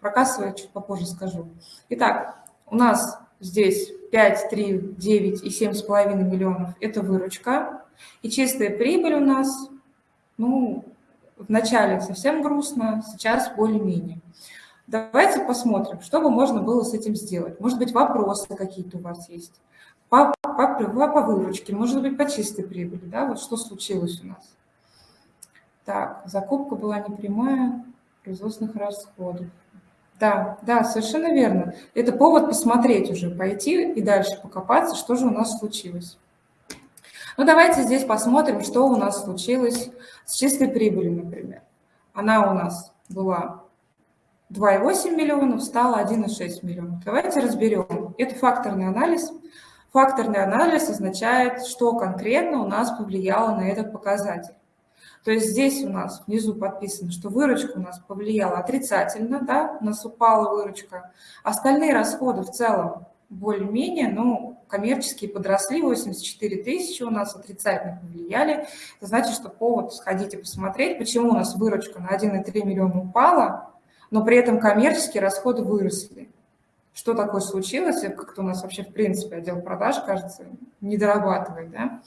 Про кассовый чуть попозже скажу. Итак, у нас здесь 5, 3, 9 и 7,5 миллионов – это выручка. И чистая прибыль у нас, ну, вначале совсем грустно, сейчас более-менее. Давайте посмотрим, что бы можно было с этим сделать. Может быть, вопросы какие-то у вас есть. По, по, по выручке, может быть, по чистой прибыли. Да? Вот что случилось у нас. Так, закупка была непрямая, производственных расходов. Да, да, совершенно верно. Это повод посмотреть уже, пойти и дальше покопаться, что же у нас случилось. Ну, давайте здесь посмотрим, что у нас случилось с чистой прибылью, например. Она у нас была 2,8 миллионов стало 1,6 миллионов. Давайте разберем. Это факторный анализ. Факторный анализ означает, что конкретно у нас повлияло на этот показатель. То есть здесь у нас внизу подписано, что выручка у нас повлияла отрицательно, да, у нас упала выручка. Остальные расходы в целом более-менее, ну, коммерческие подросли, 84 тысячи у нас отрицательно повлияли. Это значит, что повод сходить и посмотреть, почему у нас выручка на 1,3 миллиона упала, но при этом коммерческие расходы выросли. Что такое случилось? Как-то у нас вообще, в принципе, отдел продаж, кажется, не дорабатывает. Да?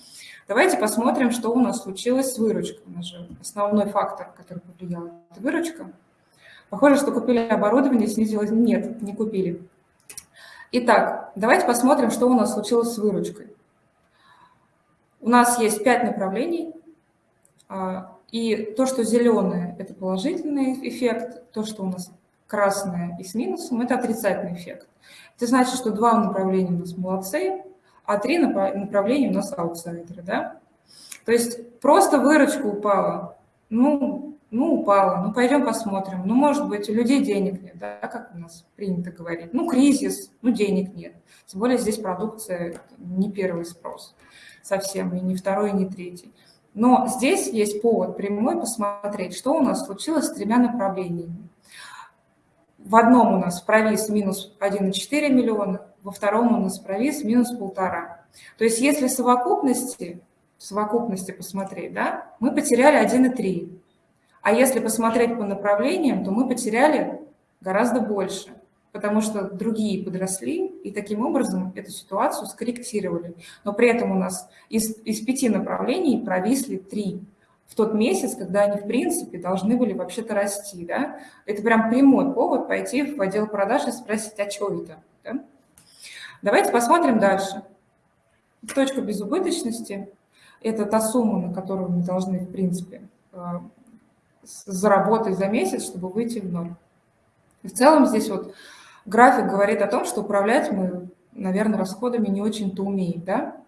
Давайте посмотрим, что у нас случилось с выручкой. У нас же основной фактор, который повлиял, это выручка. Похоже, что купили оборудование, снизилось. Нет, не купили. Итак, давайте посмотрим, что у нас случилось с выручкой. У нас есть пять направлений, а, и то, что зеленое – это положительный эффект, то, что у нас красное и с минусом – это отрицательный эффект. Это значит, что два направления у нас молодцы, а три направления у нас аутсайдеры. Да? То есть просто выручка упала, ну, ну, упала, ну, пойдем посмотрим. Ну, может быть, у людей денег нет, да, как у нас принято говорить. Ну, кризис, ну, денег нет. Тем более здесь продукция не первый спрос совсем, и не второй, и не третий. Но здесь есть повод прямой посмотреть, что у нас случилось с тремя направлениями. В одном у нас провис минус 1,4 миллиона, во втором у нас провис минус полтора. То есть если в совокупности, в совокупности посмотреть, да, мы потеряли 1,3. А если посмотреть по направлениям, то мы потеряли гораздо больше потому что другие подросли, и таким образом эту ситуацию скорректировали. Но при этом у нас из, из пяти направлений провисли три в тот месяц, когда они, в принципе, должны были вообще-то расти. Да? Это прям прямой повод пойти в отдел продаж и спросить, а что это? Да? Давайте посмотрим дальше. Точка безубыточности – это та сумма, на которую мы должны, в принципе, э, заработать за месяц, чтобы выйти в ноль. В целом здесь вот График говорит о том, что управлять мы, наверное, расходами не очень-то умеем, да?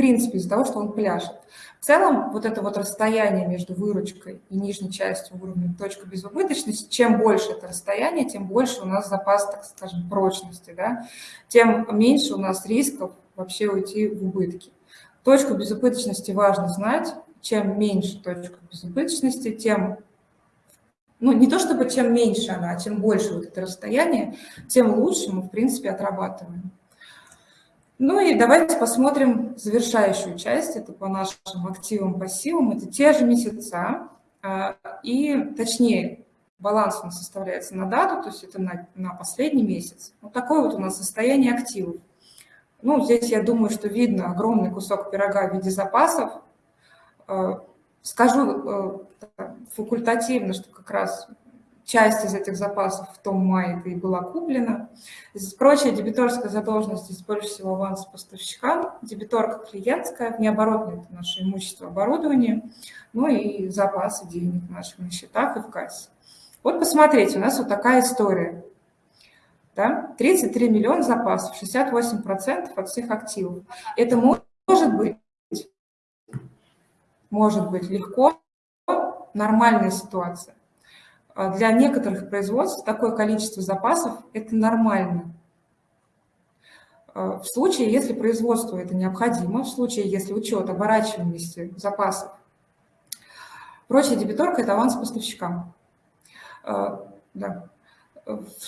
Принципе, из-за того, что он пляшет. В целом, вот это вот расстояние между выручкой и нижней частью уровня точка безубыточности, чем больше это расстояние, тем больше у нас запас, так скажем, прочности, да? тем меньше у нас рисков вообще уйти в убытки. Точку безубыточности важно знать. Чем меньше точка безубыточности, тем ну, не то чтобы чем меньше она, а чем больше вот это расстояние, тем лучше мы, в принципе, отрабатываем. Ну и давайте посмотрим завершающую часть, это по нашим активам, пассивам, это те же месяца, а, и точнее, баланс у нас составляется на дату, то есть это на, на последний месяц. Вот такое вот у нас состояние активов. Ну, здесь я думаю, что видно огромный кусок пирога в виде запасов. А, скажу э, факультативно, что как раз часть из этих запасов в том мае и была куплена. Прочая дебиторская задолженность здесь больше всего аванс поставщикам, дебиторка клиентская, необоротное это наше имущество, оборудование, ну и запасы денег наших на счетах и в кассе. Вот посмотрите, у нас вот такая история. Да? 33 миллиона запасов, 68% от всех активов. Это может быть, может быть легко, нормальная ситуация. А для некоторых производств такое количество запасов – это нормально. А в случае, если производству это необходимо, в случае, если учет оборачиваемости запасов. Прочая дебиторка – это аванс поставщикам. А, да.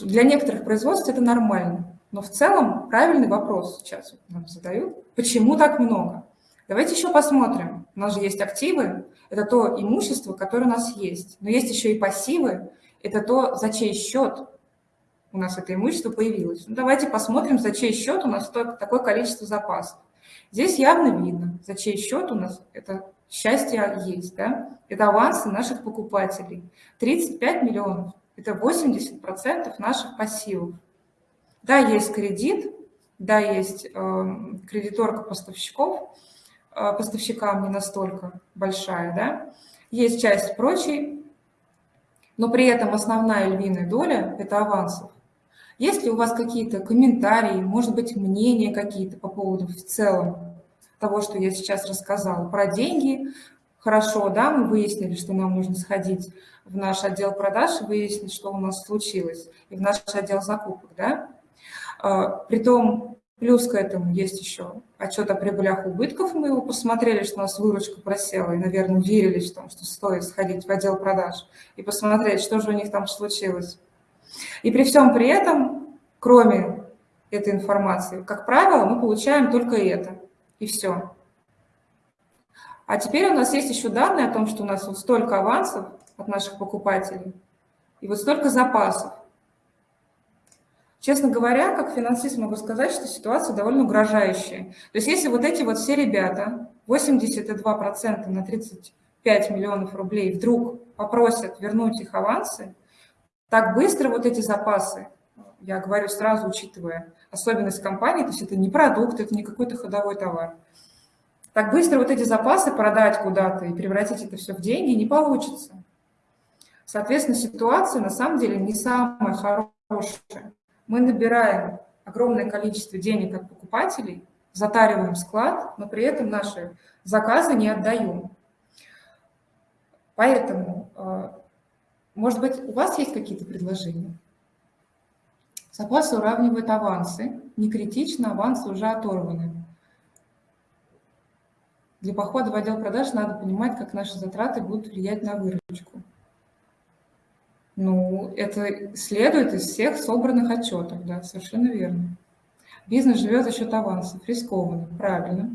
Для некоторых производств это нормально. Но в целом правильный вопрос сейчас нам задают. Почему так много? Давайте еще посмотрим. У нас же есть активы, это то имущество, которое у нас есть. Но есть еще и пассивы, это то, за чей счет у нас это имущество появилось. Ну, давайте посмотрим, за чей счет у нас такое количество запасов. Здесь явно видно, за чей счет у нас это счастье есть. Да? Это авансы наших покупателей. 35 миллионов – это 80% наших пассивов. Да, есть кредит, да, есть э, кредиторка поставщиков – поставщикам не настолько большая, да, есть часть прочей, но при этом основная львиная доля – это авансов. Есть ли у вас какие-то комментарии, может быть, мнения какие-то по поводу в целом того, что я сейчас рассказала, про деньги, хорошо, да, мы выяснили, что нам нужно сходить в наш отдел продаж и выяснить, что у нас случилось, и в наш отдел закупок, да. А, притом, плюс к этому есть еще отчет о прибылях и убытков, мы его посмотрели, что у нас выручка просела, и, наверное, уверились в том, что стоит сходить в отдел продаж и посмотреть, что же у них там случилось. И при всем при этом, кроме этой информации, как правило, мы получаем только это, и все. А теперь у нас есть еще данные о том, что у нас вот столько авансов от наших покупателей и вот столько запасов. Честно говоря, как финансист могу сказать, что ситуация довольно угрожающая. То есть если вот эти вот все ребята, 82% на 35 миллионов рублей, вдруг попросят вернуть их авансы, так быстро вот эти запасы, я говорю сразу, учитывая особенность компании, то есть это не продукт, это не какой-то ходовой товар, так быстро вот эти запасы продать куда-то и превратить это все в деньги не получится. Соответственно, ситуация на самом деле не самая хорошая. Мы набираем огромное количество денег от покупателей, затариваем склад, но при этом наши заказы не отдаем. Поэтому, э, может быть, у вас есть какие-то предложения? Запасы уравнивают авансы. Не критично, авансы уже оторваны. Для похода в отдел продаж надо понимать, как наши затраты будут влиять на выручку. Ну, это следует из всех собранных отчетов, да, совершенно верно. Бизнес живет за счет авансов, рискованно, правильно.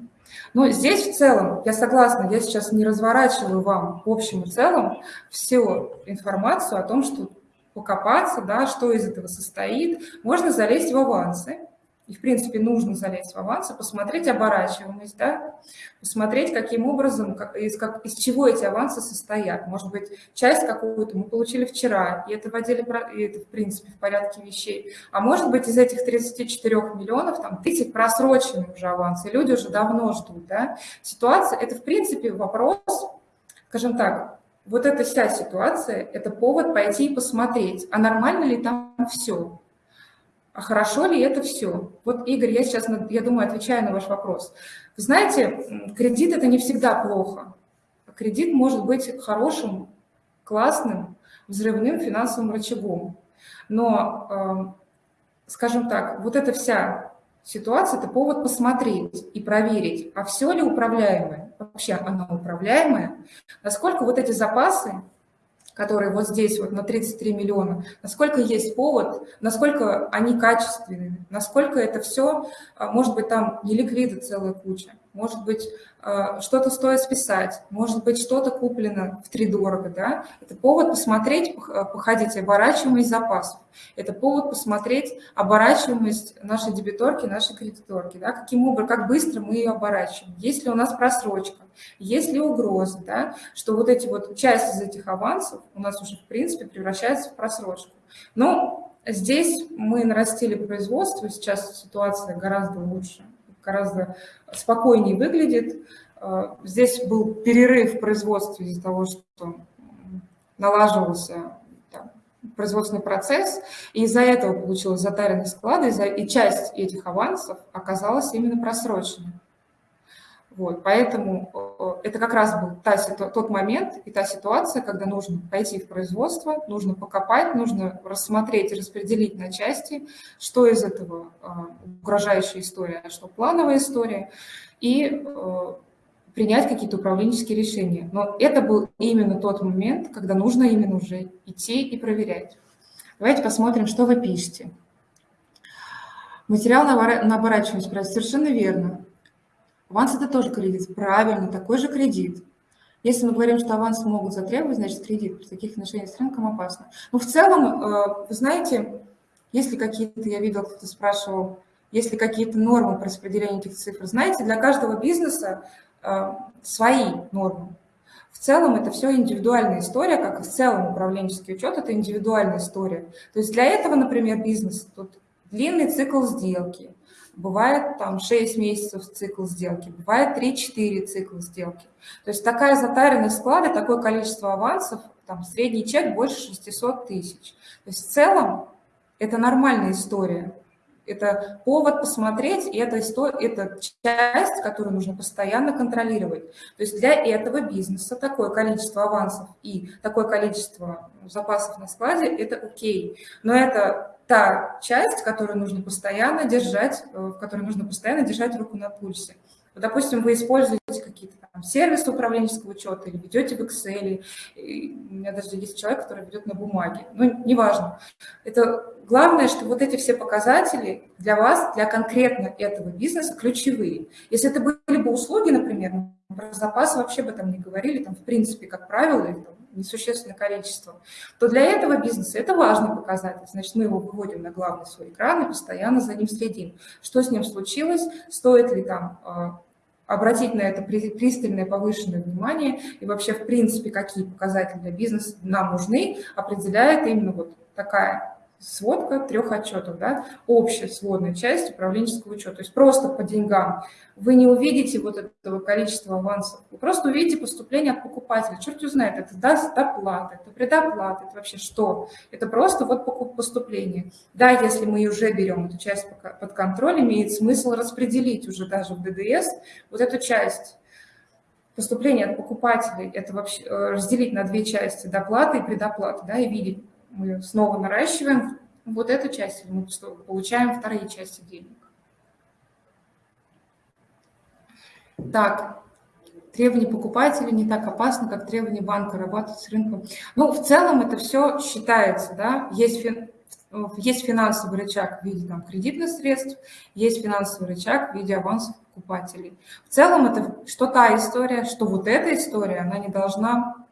Но здесь в целом, я согласна, я сейчас не разворачиваю вам в общем и целом всю информацию о том, что покопаться, да, что из этого состоит. Можно залезть в авансы, и, в принципе, нужно залезть в авансы, посмотреть оборачиваемость, да, посмотреть, каким образом, как, из, как, из чего эти авансы состоят. Может быть, часть какую-то мы получили вчера, и это в отделе, и это, в принципе, в порядке вещей. А может быть, из этих 34 миллионов, там, 30 просроченные уже авансы, люди уже давно ждут, да. Ситуация, это, в принципе, вопрос, скажем так, вот эта вся ситуация – это повод пойти и посмотреть, а нормально ли там все а хорошо ли это все? Вот, Игорь, я сейчас, я думаю, отвечаю на ваш вопрос. Вы знаете, кредит – это не всегда плохо. Кредит может быть хорошим, классным, взрывным финансовым рычагом. Но, эм, скажем так, вот эта вся ситуация – это повод посмотреть и проверить, а все ли управляемое, вообще оно управляемое, насколько вот эти запасы которые вот здесь вот на 33 миллиона, насколько есть повод, насколько они качественны, насколько это все, а, может быть, там не ликвида целая куча, может быть, а, что-то стоит списать, может быть, что-то куплено в три дорого, да, это повод посмотреть, походить оборачиваемость запасов, это повод посмотреть оборачиваемость нашей дебиторки, нашей кредиторки, да, каким образом, как быстро мы ее оборачиваем, есть ли у нас просрочка, есть ли угрозы, да, что вот эти вот, часть из этих авансов у нас уже, в принципе, превращается в просрочку. Но здесь мы нарастили производство, сейчас ситуация гораздо лучше, гораздо спокойнее выглядит. Э, здесь был перерыв в производстве из-за того, что налаживался производственный процесс, и из-за этого получилось затаренность склада, и часть этих авансов оказалась именно просроченной. Вот, поэтому это как раз был та, тот момент и та ситуация, когда нужно пойти в производство, нужно покопать, нужно рассмотреть и распределить на части, что из этого э, угрожающая история, а что плановая история, и э, принять какие-то управленческие решения. Но это был именно тот момент, когда нужно именно уже идти и проверять. Давайте посмотрим, что вы пишете. Материал на оборачиваемость, совершенно верно. Аванс – это тоже кредит. Правильно, такой же кредит. Если мы говорим, что аванс могут затребовать, значит, кредит при таких отношениях с рынком опасно. Но в целом, э, вы знаете, если какие-то, я видел, кто-то спрашивал, если какие-то нормы по распределению этих цифр, знаете, для каждого бизнеса э, свои нормы. В целом это все индивидуальная история, как и в целом управленческий учет – это индивидуальная история. То есть для этого, например, бизнес, тут длинный цикл сделки, бывает там 6 месяцев цикл сделки, бывает 3-4 цикла сделки. То есть такая затаренность склада, такое количество авансов, там средний чек больше 600 тысяч. То есть в целом это нормальная история. Это повод посмотреть, и это, это часть, которую нужно постоянно контролировать. То есть для этого бизнеса такое количество авансов и такое количество запасов на складе – это окей. Но это та часть, которую нужно постоянно держать, э, в которой нужно постоянно держать руку на пульсе. Допустим, вы используете какие-то сервисы управленческого учета или ведете в Excel. И у меня даже есть человек, который ведет на бумаге. Ну, неважно. Это главное, что вот эти все показатели для вас, для конкретно этого бизнеса ключевые. Если это были бы услуги, например, про запасы вообще бы там не говорили, там в принципе, как правило, их там несущественное количество, то для этого бизнеса это важный показатель. Значит, мы его выводим на главный свой экран и постоянно за ним следим. Что с ним случилось, стоит ли там а, обратить на это пристальное повышенное внимание и вообще, в принципе, какие показатели для бизнеса нам нужны, определяет именно вот такая сводка трех отчетов, да, общая сводная часть управленческого учета. То есть просто по деньгам вы не увидите вот этого количества авансов, вы просто увидите поступление от покупателя. Черт узнает, это доплата, это предоплата, это вообще что? Это просто вот поступление. Да, если мы уже берем эту часть под контроль, имеет смысл распределить уже даже в ДДС вот эту часть поступления от покупателей, это вообще э, разделить на две части, доплаты и предоплаты, да, и видеть, мы снова наращиваем вот эту часть, мы получаем вторые части денег. Так, требования покупателя не так опасно, как требования банка работать с рынком. Ну, в целом это все считается, да, есть, фин, есть финансовый рычаг в виде там, кредитных средств, есть финансовый рычаг в виде авансов покупателей. В целом это что та история, что вот эта история, она не должна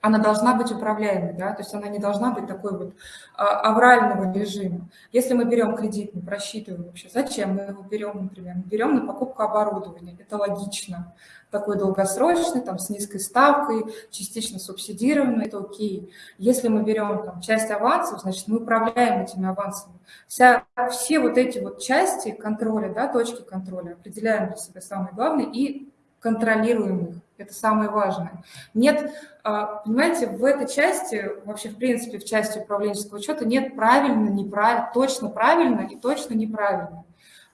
она должна быть управляемой, да, то есть она не должна быть такой вот а, аврального режима. Если мы берем кредит, мы просчитываем вообще, зачем мы его берем, например, мы берем на покупку оборудования, это логично, такой долгосрочный, там, с низкой ставкой, частично субсидированный, это окей. Если мы берем там часть авансов, значит, мы управляем этими авансами. Вся, все вот эти вот части контроля, да, точки контроля определяем для себя самые главные и контролируем их. Это самое важное. Нет, а, понимаете, в этой части, вообще в принципе в части управленческого учета нет правильно, неправильно, точно правильно и точно неправильно.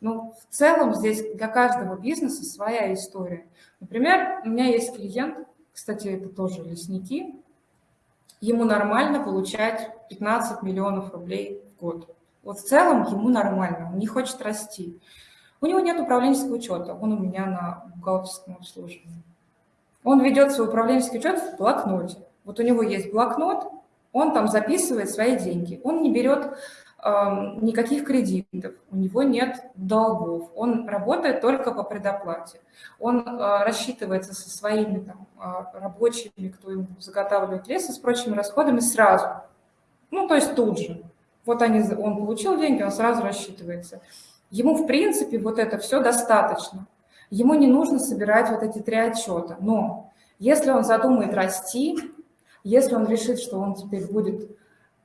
Но в целом здесь для каждого бизнеса своя история. Например, у меня есть клиент, кстати, это тоже лесники, ему нормально получать 15 миллионов рублей в год. Вот в целом ему нормально, он не хочет расти. У него нет управленческого учета, он у меня на бухгалтерском обслуживании. Он ведет свой управленческий учет в блокноте. Вот у него есть блокнот, он там записывает свои деньги. Он не берет э, никаких кредитов, у него нет долгов. Он работает только по предоплате. Он э, рассчитывается со своими там, э, рабочими, кто ему заготавливает лес, и с прочими расходами сразу. Ну, то есть тут же. Вот они, он получил деньги, он сразу рассчитывается. Ему, в принципе, вот это все достаточно. Ему не нужно собирать вот эти три отчета. Но если он задумает расти, если он решит, что он теперь будет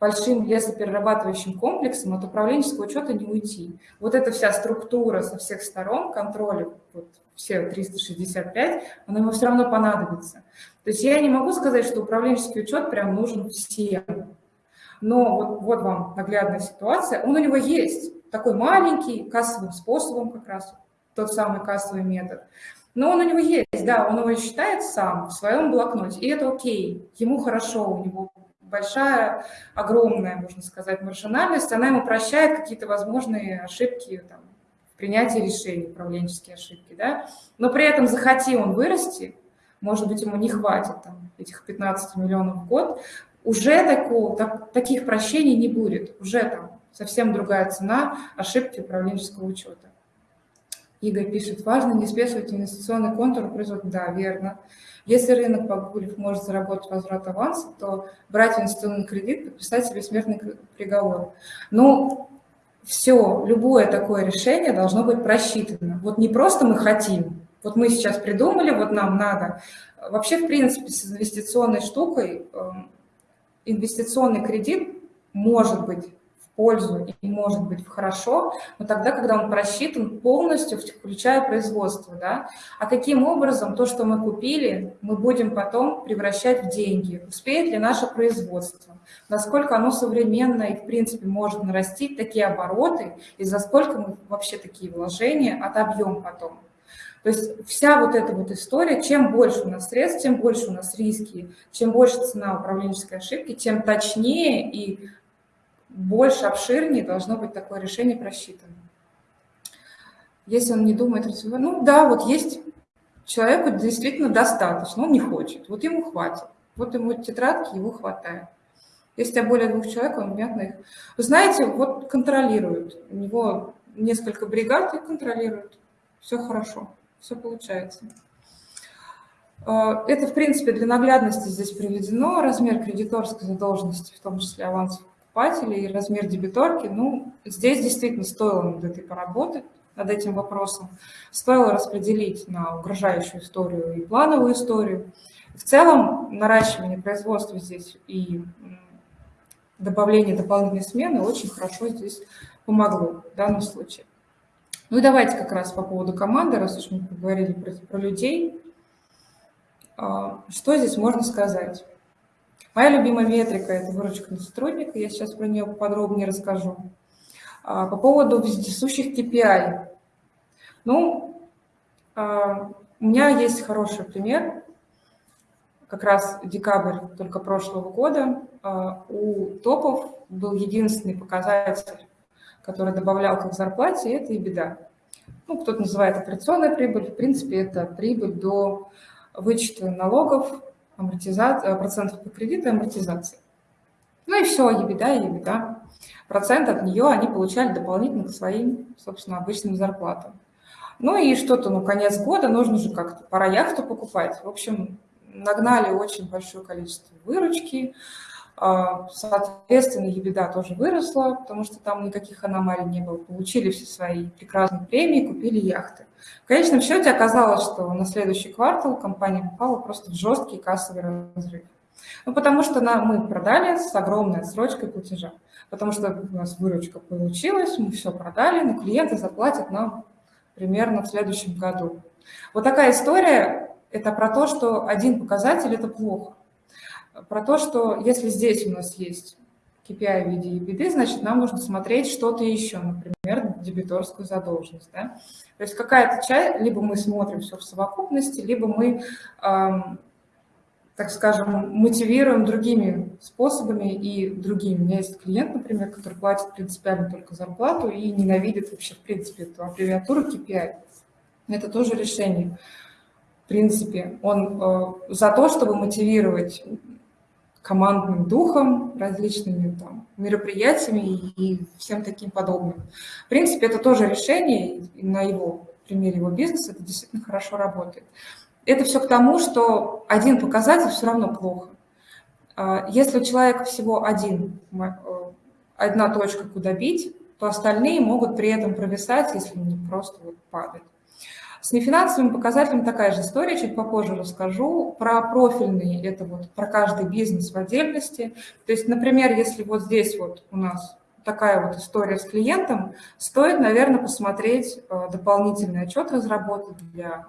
большим лесоперерабатывающим комплексом, от управленческого учета не уйти. Вот эта вся структура со всех сторон, контроля, вот все 365, она ему все равно понадобится. То есть я не могу сказать, что управленческий учет прям нужен всем. Но вот, вот вам наглядная ситуация, он у него есть такой маленький, кассовым способом как раз, тот самый кассовый метод. Но он у него есть, да, он его считает сам в своем блокноте, и это окей, ему хорошо, у него большая, огромная, можно сказать, маржинальность, она ему прощает какие-то возможные ошибки там, в решений, управленческие ошибки, да, но при этом захоти он вырасти, может быть, ему не хватит там, этих 15 миллионов в год, уже такого, так, таких прощений не будет, уже там совсем другая цена ошибки управленческого учета. Игорь пишет, важно не спешивать инвестиционный контур производства. Да, верно. Если рынок Погулев может заработать возврат аванса, то брать инвестиционный кредит, подписать себе смертный приговор. Ну, все, любое такое решение должно быть просчитано. Вот не просто мы хотим, вот мы сейчас придумали, вот нам надо. Вообще, в принципе, с инвестиционной штукой, эм, инвестиционный кредит может быть пользу и может быть хорошо, но тогда, когда он просчитан полностью, включая производство. Да? А каким образом то, что мы купили, мы будем потом превращать в деньги? Успеет ли наше производство? Насколько оно современное и, в принципе, может нарастить такие обороты, и за сколько мы вообще такие вложения отобьем потом? То есть вся вот эта вот история, чем больше у нас средств, тем больше у нас риски, чем больше цена управленческой ошибки, тем точнее и больше, обширнее должно быть такое решение просчитано. Если он не думает ну да, вот есть человеку действительно достаточно, он не хочет, вот ему хватит, вот ему тетрадки, его хватает. Если у тебя более двух человек, он, понятно, их... Вы знаете, вот контролируют, у него несколько бригад и контролируют, все хорошо все получается. А, это, в принципе, для наглядности здесь приведено. Размер кредиторской задолженности, в том числе авансов покупателей, размер дебиторки. Ну, здесь действительно стоило над этой поработать, над этим вопросом. Стоило распределить на угрожающую историю и плановую историю. В целом, наращивание производства здесь и добавление дополнительной смены очень хорошо здесь помогло в данном случае. Ну и давайте как раз по поводу команды, раз уж мы поговорили про, про людей. А, что здесь можно сказать? Моя любимая метрика – это выручка на сотрудника, я сейчас про нее подробнее расскажу. А, по поводу вездесущих KPI. Ну, а, у меня есть хороший пример. Как раз декабрь только прошлого года у топов был единственный показатель который добавлял к зарплате, это и беда. Ну, кто-то называет операционная прибыль, в принципе, это прибыль до вычета налогов, амортизации, процентов по кредиту и амортизации. Ну и все, ебеда и ебеда. Процент от нее они получали дополнительно к своим, собственно, обычным зарплатам. Ну и что-то, ну, конец года, нужно же как-то, пора яхту покупать. В общем, нагнали очень большое количество выручки, соответственно, ебеда тоже выросла, потому что там никаких аномалий не было. Получили все свои прекрасные премии, купили яхты. В конечном счете оказалось, что на следующий квартал компания попала просто в жесткий кассовый разрыв. Ну, потому что на, мы продали с огромной отсрочкой платежа. Потому что у нас выручка получилась, мы все продали, но клиенты заплатят нам примерно в следующем году. Вот такая история – это про то, что один показатель – это плохо про то, что если здесь у нас есть KPI в виде EBITDA, значит, нам нужно смотреть что-то еще, например, дебиторскую задолженность. Да? То есть какая-то часть, либо мы смотрим все в совокупности, либо мы, эм, так скажем, мотивируем другими способами и другими. У меня есть клиент, например, который платит принципиально только зарплату и ненавидит вообще, в принципе, эту аббревиатуру KPI. Это тоже решение. В принципе, он э, за то, чтобы мотивировать командным духом, различными там, мероприятиями и всем таким подобным. В принципе, это тоже решение, на его примере его бизнеса это действительно хорошо работает. Это все к тому, что один показатель все равно плохо. А, если у человека всего один, э, одна точка, куда бить, то остальные могут при этом провисать, если не просто вот падать. С нефинансовым показателем такая же история, чуть попозже расскажу. Про профильные, это вот про каждый бизнес в отдельности. То есть, например, если вот здесь вот у нас такая вот история с клиентом, стоит, наверное, посмотреть э, дополнительный отчет разработать для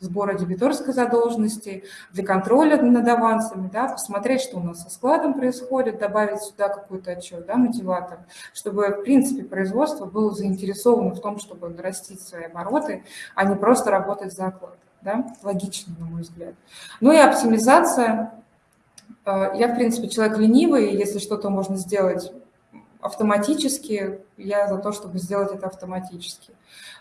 сбора дебиторской задолженности, для контроля над авансами, да, посмотреть, что у нас со складом происходит, добавить сюда какой-то отчет, да, мотиватор, чтобы, в принципе, производство было заинтересовано в том, чтобы нарастить свои обороты, а не просто работать за оклад. Да? Логично, на мой взгляд. Ну и оптимизация. Э, я, в принципе, человек ленивый, если что-то можно сделать автоматически, я за то, чтобы сделать это автоматически.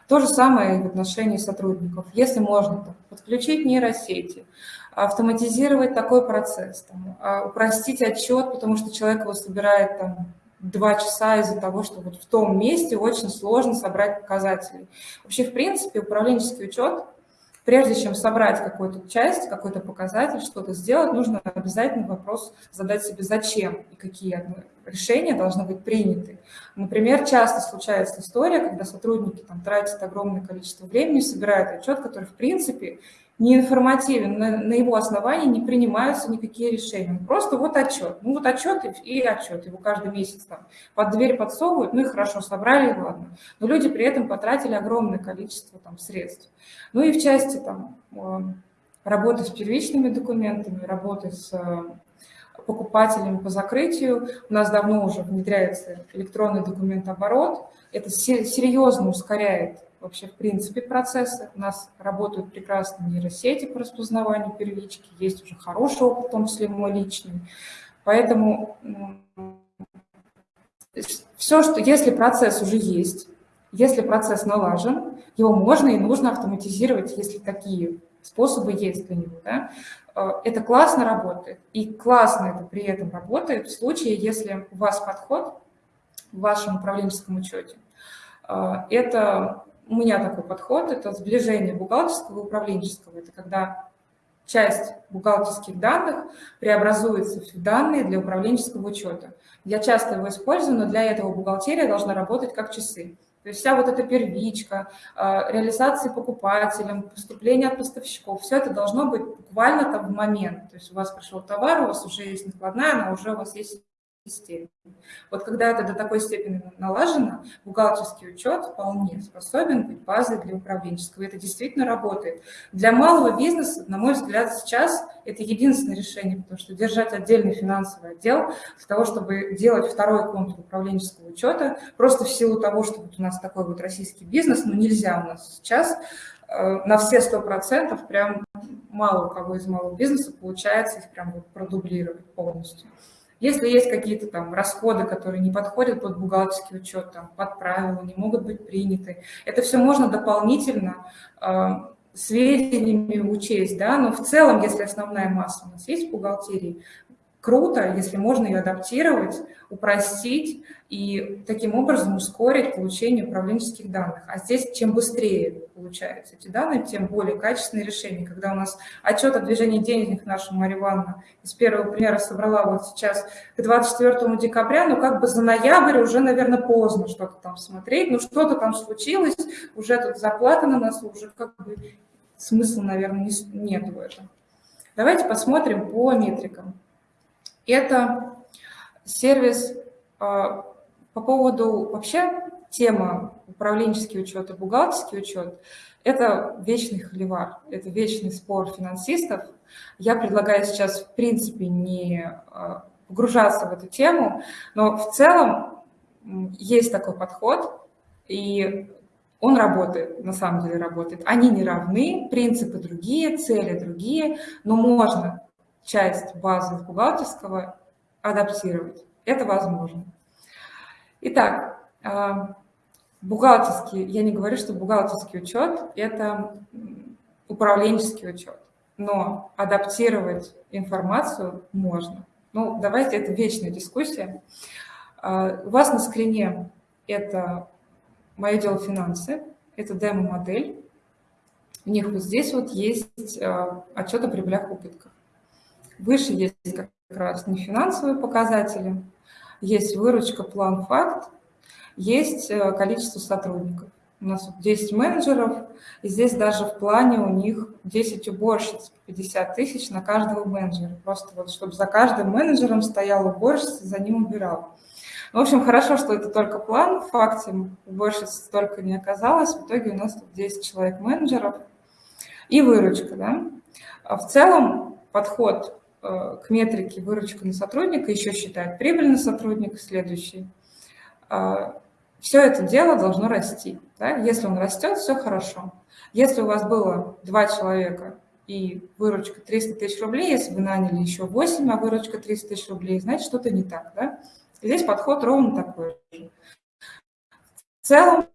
То же самое и в отношении сотрудников. Если можно там, подключить нейросети, автоматизировать такой процесс, там, а, упростить отчет, потому что человек его собирает там, два часа из-за того, что вот в том месте очень сложно собрать показатели. Вообще, в принципе, управленческий учет прежде чем собрать какую-то часть, какой-то показатель, что-то сделать, нужно обязательно вопрос задать себе, зачем и какие решения должны быть приняты. Например, часто случается история, когда сотрудники там, тратят огромное количество времени, собирают отчет, который, в принципе, не информативен, на, на его основании не принимаются никакие решения. Просто вот отчет. Ну вот отчет и, и отчет. Его каждый месяц там под дверь подсовывают, ну и хорошо, собрали, и ладно. Но люди при этом потратили огромное количество там средств. Ну и в части там э, работы с первичными документами, работы с э, покупателями по закрытию. У нас давно уже внедряется электронный документооборот. Это серьезно ускоряет вообще в принципе процессы. У нас работают прекрасные нейросети по распознаванию первички, есть уже хороший опыт, в том числе мой личный. Поэтому все, что если процесс уже есть, если процесс налажен, его можно и нужно автоматизировать, если такие способы есть для него. Да? Э, это классно работает. И классно это при этом работает в случае, если у вас подход в вашем управленческом учете. Э, это у меня такой подход, это сближение бухгалтерского и управленческого. Это когда часть бухгалтерских данных преобразуется в данные для управленческого учета. Я часто его использую, но для этого бухгалтерия должна работать как часы. То есть вся вот эта первичка, а, реализация покупателям, поступление от поставщиков, все это должно быть буквально там в момент. То есть у вас пришел товар, у вас уже есть накладная, она уже у вас есть системе. Вот когда это до такой степени налажено, бухгалтерский учет вполне способен быть базой для управленческого. Это действительно работает. Для малого бизнеса, на мой взгляд, сейчас это единственное решение, потому что держать отдельный финансовый отдел для того, чтобы делать второй контур управленческого учета, просто в силу того, что вот у нас такой вот российский бизнес, ну, нельзя у нас сейчас э, на все сто процентов прям мало у кого из малого бизнеса получается их прям вот продублировать полностью. Если есть какие-то там расходы, которые не подходят под бухгалтерский учет, там, под правила, не могут быть приняты, это все можно дополнительно э, сведениями учесть, да, но в целом, если основная масса у нас есть в бухгалтерии, круто, если можно ее адаптировать, упростить и таким образом ускорить получение управленческих данных. А здесь чем быстрее получаются эти данные, тем более качественные решения. Когда у нас отчет о движении денег наша Мария Ивановна из первого примера собрала вот сейчас к 24 декабря, ну как бы за ноябрь уже, наверное, поздно что-то там смотреть, ну что-то там случилось, уже тут зарплата на нас, уже как бы смысла, наверное, нет в этом. Давайте посмотрим по метрикам. Это сервис а, по поводу вообще тема управленческий учет и бухгалтерский учет. Это вечный холивар, это вечный спор финансистов. Я предлагаю сейчас, в принципе, не а, погружаться в эту тему, но в целом есть такой подход, и он работает, на самом деле работает. Они не равны, принципы другие, цели другие, но можно часть базы бухгалтерского адаптировать. Это возможно. Итак, а, бухгалтерский, я не говорю, что бухгалтерский учет – это управленческий учет, но адаптировать информацию можно. Ну, давайте, это вечная дискуссия. А, у вас на скрине это «Мое дело финансы», это демо-модель. У них вот здесь вот есть а, отчет о прибылях и убытках. Выше есть как раз не финансовые показатели, есть выручка, план, факт, есть э, количество сотрудников. У нас 10 менеджеров, и здесь даже в плане у них 10 уборщиц, 50 тысяч на каждого менеджера. Просто вот, чтобы за каждым менеджером стоял уборщица, за ним убирал. В общем, хорошо, что это только план. В факте уборщиц столько не оказалось. В итоге у нас тут 10 человек менеджеров и выручка. Да? А в целом подход Э, к метрике выручка на сотрудника, еще считает прибыль на сотрудника следующий. Все это дело должно расти. Да? Если он растет, все хорошо. Если у вас было два человека и выручка 300 тысяч рублей, если вы наняли еще 8, а выручка 300 тысяч рублей, значит, что-то не так. Да? Здесь подход ровно такой же. В целом,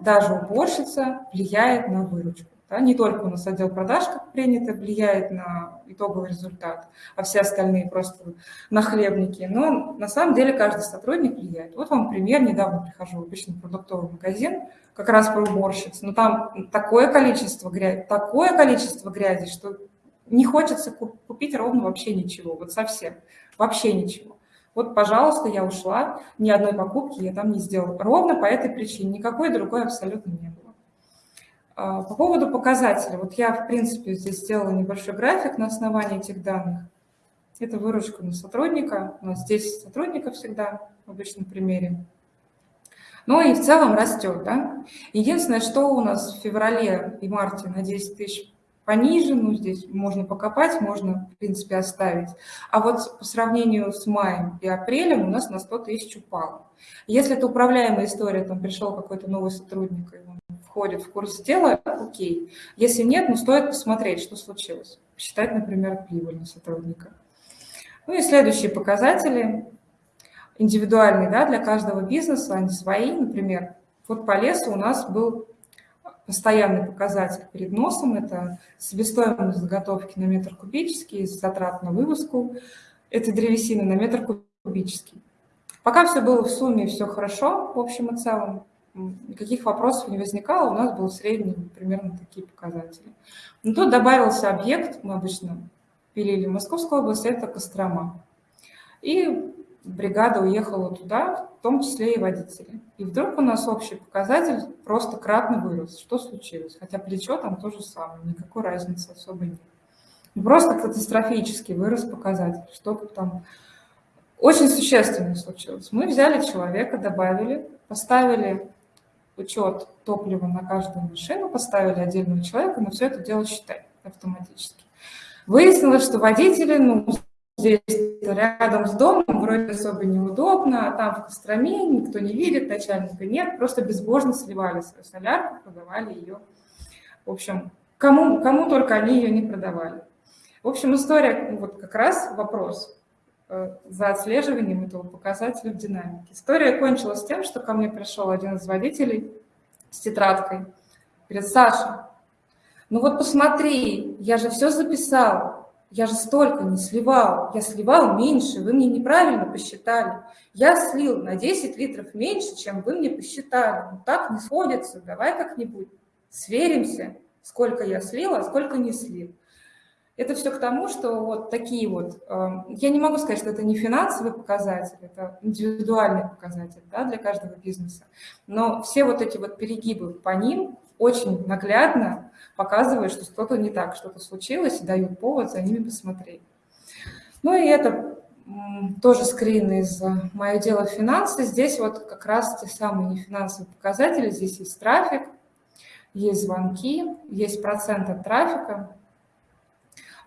даже уборщица влияет на выручку. Да, не только у нас отдел продаж, как принято, влияет на итоговый результат, а все остальные просто нахлебники. Но на самом деле каждый сотрудник влияет. Вот вам пример. Недавно прихожу в обычный продуктовый магазин, как раз про уборщиц. Но там такое количество грязи, такое количество грязи, что не хочется купить ровно вообще ничего, вот совсем, вообще ничего. Вот, пожалуйста, я ушла, ни одной покупки я там не сделала. Ровно по этой причине, никакой другой абсолютно не было. А, по поводу показателей. Вот я, в принципе, здесь сделала небольшой график на основании этих данных. Это выручка на сотрудника. У нас 10 сотрудников всегда в обычном примере. Ну и в целом растет. Да? Единственное, что у нас в феврале и марте на 10 тысяч пониже, ну здесь можно покопать, можно, в принципе, оставить. А вот по сравнению с маем и апрелем у нас на 100 тысяч упало. Если это управляемая история, там пришел какой-то новый сотрудник, и он входит в курс дела, окей. Если нет, ну стоит посмотреть, что случилось. Посчитать, например, прибыль на сотрудника. Ну и следующие показатели, индивидуальные да, для каждого бизнеса, они свои. Например, вот по лесу у нас был постоянный показатель перед носом, это себестоимость заготовки на метр кубический, затрат на вывозку этой древесины на метр кубический. Пока все было в сумме, все хорошо в общем и целом, никаких вопросов не возникало, у нас был средний примерно такие показатели. Но тут добавился объект, мы обычно пилили в Московской области, это Кострома. И бригада уехала туда, в том числе и водители. И вдруг у нас общий показатель просто кратно вырос. Что случилось? Хотя плечо там то же самое, никакой разницы особо нет. Просто катастрофически вырос показатель. Что-то там очень существенное случилось. Мы взяли человека, добавили, поставили учет топлива на каждую машину, поставили отдельного человека, но все это дело считает автоматически. Выяснилось, что водители, ну, здесь рядом с домом, вроде особо неудобно, а там в Костроме никто не видит, начальника нет, просто безбожно сливали свою солярку, продавали ее. В общем, кому, кому только они ее не продавали. В общем, история, вот как раз вопрос за отслеживанием этого показателя в динамике. История кончилась тем, что ко мне пришел один из водителей с тетрадкой. Говорит, Саша, ну вот посмотри, я же все записал, я же столько не сливал, я сливал меньше, вы мне неправильно посчитали. Я слил на 10 литров меньше, чем вы мне посчитали. Ну так не сходится, давай как-нибудь сверимся, сколько я слил, а сколько не слил. Это все к тому, что вот такие вот, эм, я не могу сказать, что это не финансовый показатель, это индивидуальный показатель да, для каждого бизнеса, но все вот эти вот перегибы по ним очень наглядно показывают, что что-то не так, что-то случилось, и дают повод за ними посмотреть. Ну и это тоже скрин из «Мое дело финансы». Здесь вот как раз те самые нефинансовые показатели. Здесь есть трафик, есть звонки, есть процент от трафика.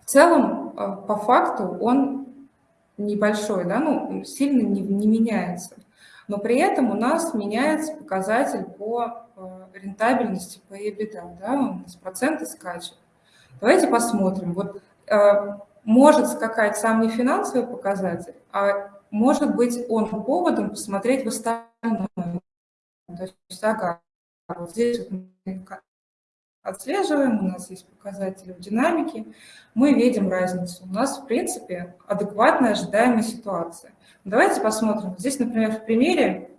В целом, э, по факту, он небольшой, да, ну, сильно не, не меняется. Но при этом у нас меняется показатель по Э, рентабельности по EBITDA, да, у нас проценты скачут. Давайте посмотрим. Вот э, может скакать сам не финансовый показатель, а может быть он поводом посмотреть в остальное. То есть, ага, вот здесь отслеживаем, у нас есть показатели в динамике, мы видим разницу. У нас, в принципе, адекватная ожидаемая ситуация. Давайте посмотрим. Здесь, например, в примере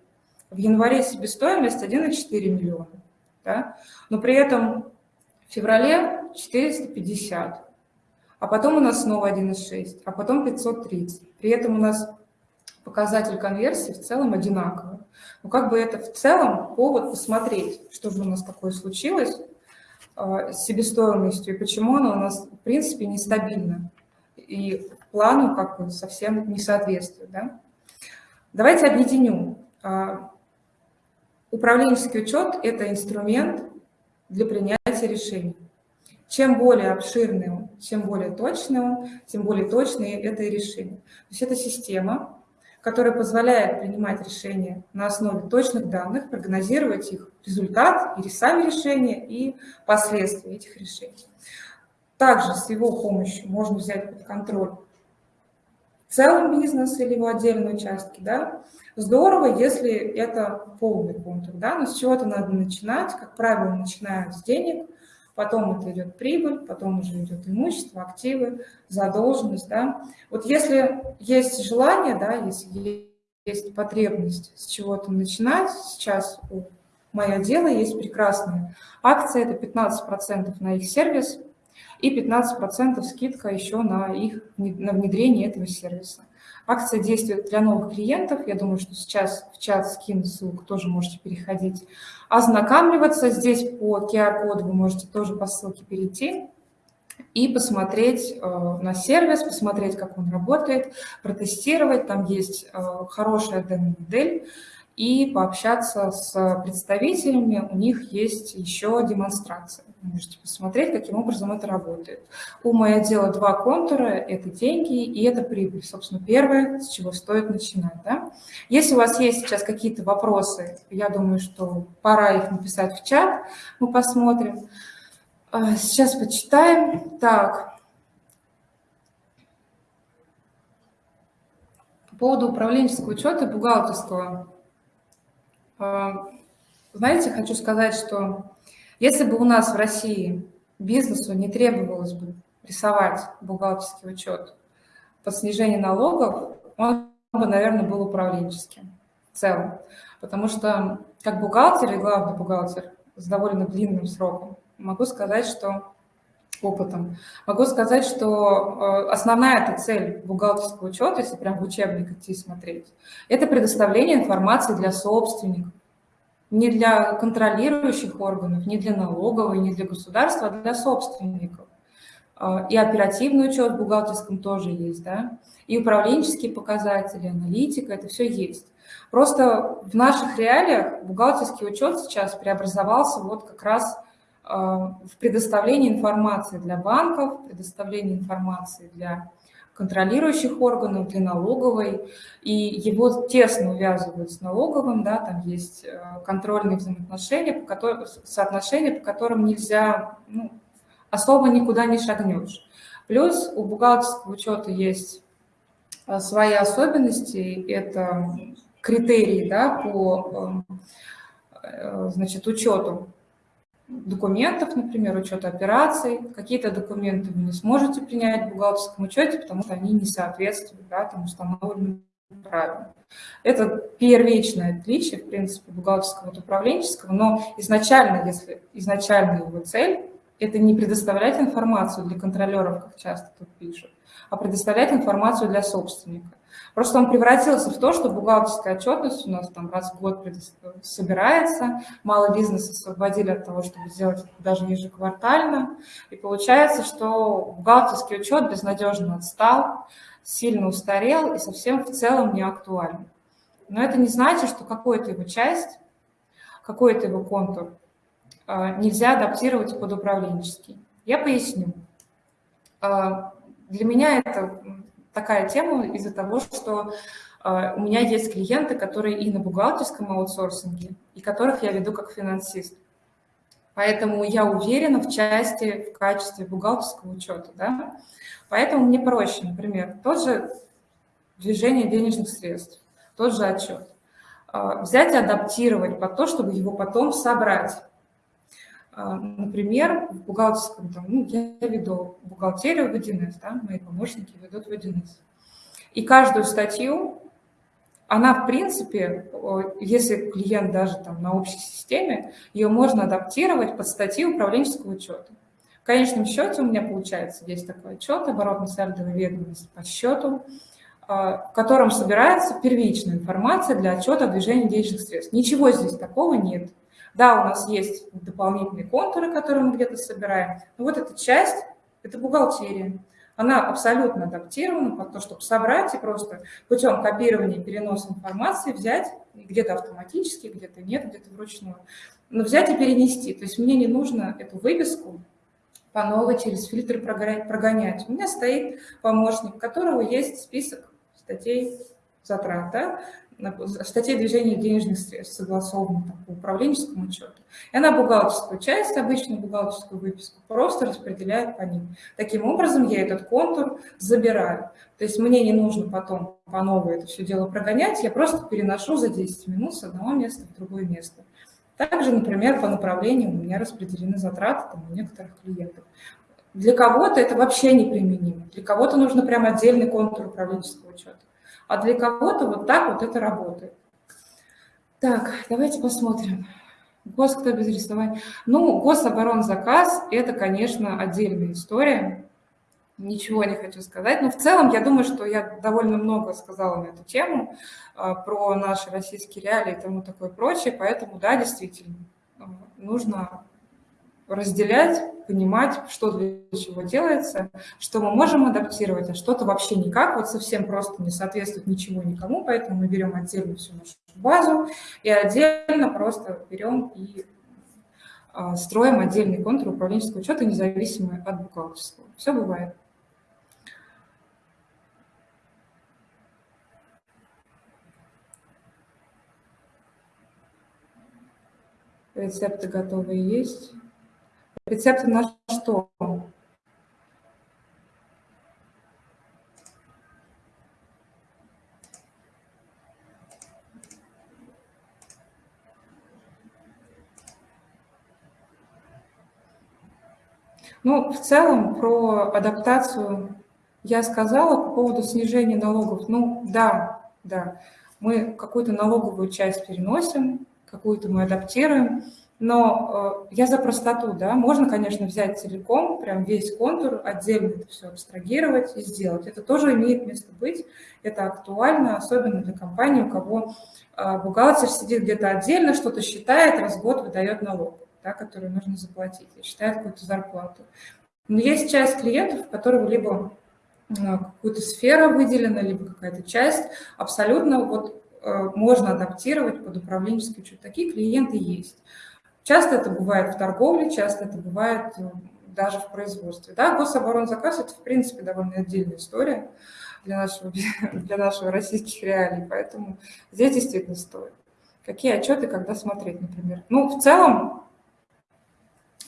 в январе себестоимость 1,4 миллиона, да? но при этом в феврале 450, а потом у нас снова 1,6, а потом 530. При этом у нас показатель конверсии в целом одинаковый. Но как бы это в целом повод посмотреть, что же у нас такое случилось себестоимостью и почему она у нас в принципе нестабильна и плану как бы совсем не соответствует. Да? Давайте объединю а, Управленческий учет – это инструмент для принятия решений. Чем более обширный он, чем более точный он, тем более точные это решения. То есть это система, которая позволяет принимать решения на основе точных данных, прогнозировать их результат, или сами решения, и последствия этих решений. Также с его помощью можно взять под контроль целый бизнес или его отдельные участки, да, здорово, если это полный контур, да, но с чего-то надо начинать, как правило, начинают с денег, потом это идет прибыль, потом уже идет имущество, активы, задолженность, да. Вот если есть желание, да, если есть потребность с чего-то начинать, сейчас у «Мое дело» есть прекрасная акция, это 15% на их сервис, и 15% скидка еще на их на внедрение этого сервиса. Акция действует для новых клиентов. Я думаю, что сейчас в чат скину ссылку, тоже можете переходить, ознакомливаться. Здесь по QR-коду вы можете тоже по ссылке перейти и посмотреть э, на сервис, посмотреть, как он работает, протестировать. Там есть э, хорошая демо-модель и пообщаться с представителями. У них есть еще демонстрация. Можете посмотреть, каким образом это работает. У моего дела два контура – это деньги и это прибыль. Собственно, первое, с чего стоит начинать. Да? Если у вас есть сейчас какие-то вопросы, я думаю, что пора их написать в чат, мы посмотрим. А, сейчас почитаем. Так. По поводу управленческого учета бухгалтерского. А, знаете, хочу сказать, что если бы у нас в России бизнесу не требовалось бы рисовать бухгалтерский учет под снижение налогов, он бы, наверное, был управленческим в целом. Потому что как бухгалтер и главный бухгалтер с довольно длинным сроком, могу сказать, что опытом. Могу сказать, что э, основная эта цель бухгалтерского учета, если прям в учебник идти смотреть, это предоставление информации для собственников, не для контролирующих органов, не для налоговой, не для государства, а для собственников. А, и оперативный учет в бухгалтерском тоже есть, да, и управленческие показатели, аналитика, это все есть. Просто в наших реалиях бухгалтерский учет сейчас преобразовался вот как раз а, в предоставлении информации для банков, предоставлении информации для контролирующих органов, для налоговой, и его тесно увязывают с налоговым, да, там есть э, контрольные взаимоотношения, по которым, соотношения, по которым нельзя, ну, особо никуда не шагнешь. Плюс у бухгалтерского учета есть э, свои особенности, это критерии да, по э, значит, учету документов, например, учета операций. Какие-то документы вы не сможете принять в бухгалтерском учете, потому что они не соответствуют да, там, установленным правилам. Это первичное отличие, в принципе, бухгалтерского от управленческого, но изначально, если изначально его цель, это не предоставлять информацию для контролеров, как часто тут пишут, а предоставлять информацию для собственника. Просто он превратился в то, что бухгалтерская отчетность у нас там раз в год собирается, мало бизнеса освободили от того, чтобы сделать это даже ежеквартально, и получается, что бухгалтерский учет безнадежно отстал, сильно устарел и совсем в целом не актуален. Но это не значит, что какую-то его часть, какой-то его контур нельзя адаптировать под управленческий. Я поясню. А, для меня это такая тема из-за того, что э, у меня есть клиенты, которые и на бухгалтерском аутсорсинге, и которых я веду как финансист. Поэтому я уверена в части, в качестве бухгалтерского учета. Да? Поэтому мне проще, например, тот же движение денежных средств, тот же отчет. Взять и адаптировать под то, чтобы его потом собрать. Э, например, в бухгалтерском, там, ну, я веду бухгалтерию в 1С, да, мои помощники ведут в 1С. И каждую статью, она, в принципе, если клиент даже там на общей системе, ее можно адаптировать под статьи управленческого учета. В конечном счете у меня получается, есть такой отчет, оборотно-сальдовая ведомость по счету, э, в котором собирается первичная информация для отчета о движении денежных средств. Ничего здесь такого нет. Да, у нас есть дополнительные контуры, которые мы где-то собираем, но вот эта часть – это бухгалтерия. Она абсолютно адаптирована под то, чтобы собрать и просто путем копирования и переноса информации взять, где-то автоматически, где-то нет, где-то вручную, но взять и перенести. То есть мне не нужно эту выписку по новой через фильтр прогонять. У меня стоит помощник, у которого есть список статей затрат. Да? Статье движения денежных средств, согласованно по управленческому учету. И она бухгалтерскую часть, обычную бухгалтерскую выписку, просто распределяет по ним. Таким образом, я этот контур забираю. То есть мне не нужно потом по новой это все дело прогонять, я просто переношу за 10 минут с одного места в другое место. Также, например, по направлениям у меня распределены затраты там, у некоторых клиентов. Для кого-то это вообще неприменимо, для кого-то нужно прям отдельный контур управленческого учета а для кого-то вот так вот это работает. Так, давайте посмотрим. Гос, кто без рисования? Ну, гособоронзаказ – это, конечно, отдельная история. Ничего не хочу сказать. Но в целом, я думаю, что я довольно много сказала на эту тему, а, про наши российские реалии и тому такое прочее. Поэтому, да, действительно, нужно разделять, понимать, что для чего делается, что мы можем адаптировать, а что-то вообще никак, вот совсем просто не соответствует ничего никому, поэтому мы берем отдельно всю нашу базу и отдельно просто берем и а, строим отдельный контур управленческого учета, независимый от бухгалтерского. Все бывает. Рецепты готовые есть. Рецепты на что? Ну, в целом, про адаптацию я сказала по поводу снижения налогов. Ну, да, да, мы какую-то налоговую часть переносим, какую-то мы адаптируем. Но э, я за простоту, да, можно, конечно, взять целиком, прям весь контур, отдельно это все абстрагировать и сделать. Это тоже имеет место быть, это актуально, особенно для компании, у кого э, бухгалтер сидит где-то отдельно, что-то считает, раз в год выдает налог, да, который нужно заплатить, и считает какую-то зарплату. Но есть часть клиентов, у которых либо э, какую-то сфера выделена, либо какая-то часть, абсолютно вот можно адаптировать под управленческий учет. Такие клиенты есть. Часто это бывает в торговле, часто это бывает э, даже в производстве. Да, гособоронзаказ – это, в принципе, довольно отдельная история для нашего, для нашего российских реалий, поэтому здесь действительно стоит. Какие отчеты, когда смотреть, например? Ну, в целом,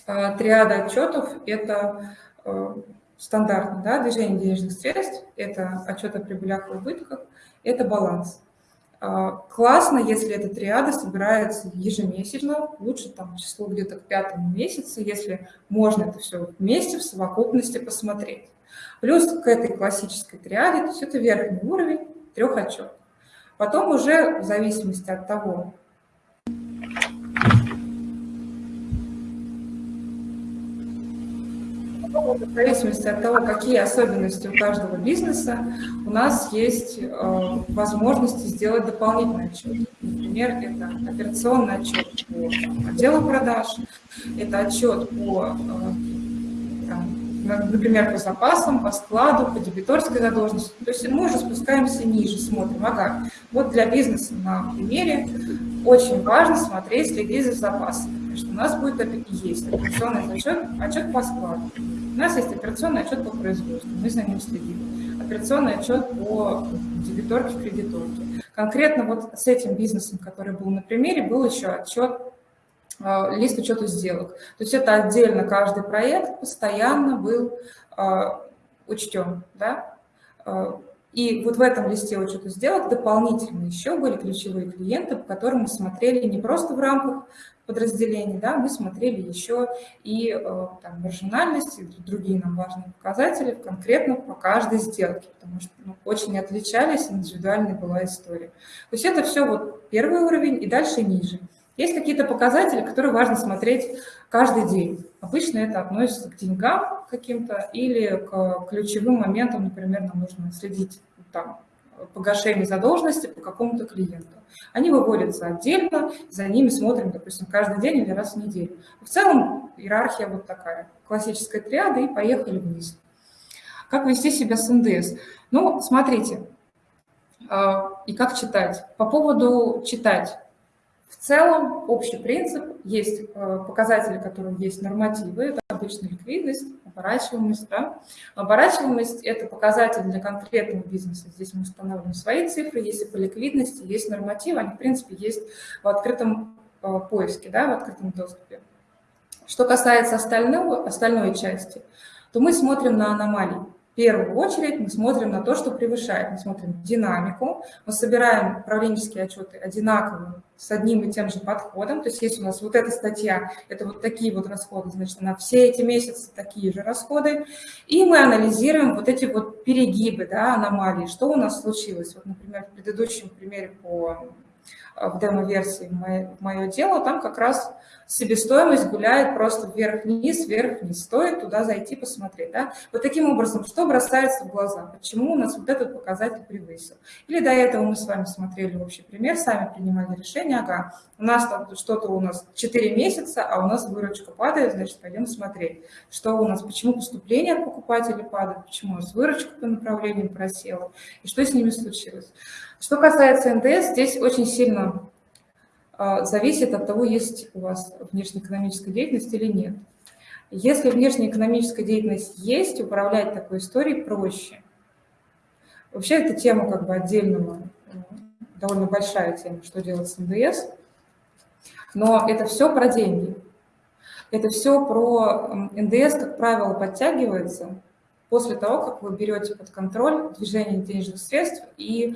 э, триада отчетов – это э, стандартно, да, движение денежных средств, это отчет о прибылях и убытках, это баланс. А, классно, если эта триада собирается ежемесячно, лучше там число где-то к пятому месяцу, если можно это все вместе в совокупности посмотреть. Плюс к этой классической триаде, то есть это верхний уровень трех отчетов. Потом уже в зависимости от того, в зависимости от того, какие особенности у каждого бизнеса, у нас есть э, возможности сделать дополнительный отчет. Например, это операционный отчет по отделу продаж, это отчет по, э, например, по запасам, по складу, по дебиторской задолженности. То есть мы уже спускаемся ниже, смотрим, ага, вот для бизнеса на примере очень важно смотреть, следить за запасами. Потому что у нас будет есть операционный отчет, отчет по складу. У нас есть операционный отчет по производству, мы за ним следим. Операционный отчет по дебиторке, кредиторке. Конкретно вот с этим бизнесом, который был на примере, был еще отчет, э, лист учета сделок. То есть это отдельно каждый проект постоянно был э, учтен. Да? Э, и вот в этом листе учета сделок дополнительно еще были ключевые клиенты, по которым мы смотрели не просто в рамках подразделений, да, мы смотрели еще и э, там, маржинальность, и другие нам важные показатели конкретно по каждой сделке, потому что ну, очень отличались, индивидуальная была история. То есть это все вот первый уровень и дальше ниже. Есть какие-то показатели, которые важно смотреть каждый день. Обычно это относится к деньгам каким-то или к ключевым моментам, например, нам нужно следить там, погашение задолженности по какому-то клиенту. Они выводятся отдельно, за ними смотрим, допустим, каждый день или раз в неделю. В целом иерархия вот такая, классическая триада, и поехали вниз. Как вести себя с НДС? Ну, смотрите, а, и как читать. По поводу читать. В целом, общий принцип, есть э, показатели, которые есть нормативы, это обычная ликвидность, оборачиваемость. Да? Оборачиваемость – это показатель для конкретного бизнеса. Здесь мы устанавливаем свои цифры, если по ликвидности есть нормативы, они, в принципе, есть в открытом э, поиске, да, в открытом доступе. Что касается остального, остальной части, то мы смотрим на аномалии первую очередь мы смотрим на то, что превышает. Мы смотрим динамику, мы собираем управленческие отчеты одинаково с одним и тем же подходом. То есть если у нас вот эта статья, это вот такие вот расходы, значит, на все эти месяцы такие же расходы. И мы анализируем вот эти вот перегибы, да, аномалии, что у нас случилось. Вот, например, в предыдущем примере по в демо-версии мое дело, там как раз себестоимость гуляет просто вверх-вниз, вверх-вниз. Стоит туда зайти, посмотреть. Да? Вот таким образом, что бросается в глаза? Почему у нас вот этот показатель превысил? Или до этого мы с вами смотрели общий пример, сами принимали решение, ага, у нас там что-то у нас 4 месяца, а у нас выручка падает, значит, пойдем смотреть, что у нас, почему поступление от покупателей падает, почему у нас выручка по направлению просела, и что с ними случилось. Что касается НДС, здесь очень сильно а, зависит от того, есть у вас внешнеэкономическая деятельность или нет. Если внешнеэкономическая деятельность есть, управлять такой историей проще. Вообще эта тема как бы отдельного, довольно большая тема, что делать с НДС. Но это все про деньги. Это все про НДС, как правило, подтягивается после того, как вы берете под контроль движение денежных средств и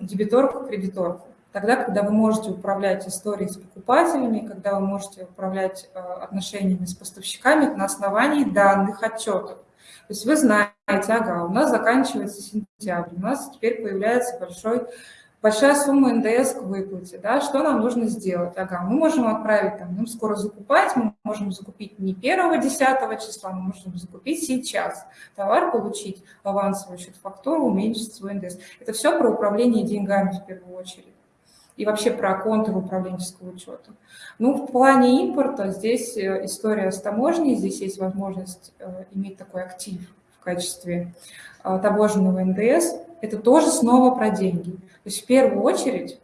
дебиторку, кредиторку. Тогда, когда вы можете управлять историей с покупателями, когда вы можете управлять э, отношениями с поставщиками на основании данных отчетов. То есть вы знаете, ага, у нас заканчивается сентябрь, у нас теперь появляется большой, большая сумма НДС к выплате. Да? Что нам нужно сделать? Ага, мы можем отправить, там, нам скоро закупать, мы можем закупить не 1 10 числа, мы можем закупить сейчас. Товар получить, авансовый счет фактуру, уменьшить свой НДС. Это все про управление деньгами в первую очередь и вообще про контур управленческого учета. Ну, в плане импорта здесь э, история с таможней, здесь есть возможность э, иметь такой актив в качестве э, таможенного НДС. Это тоже снова про деньги. То есть в первую очередь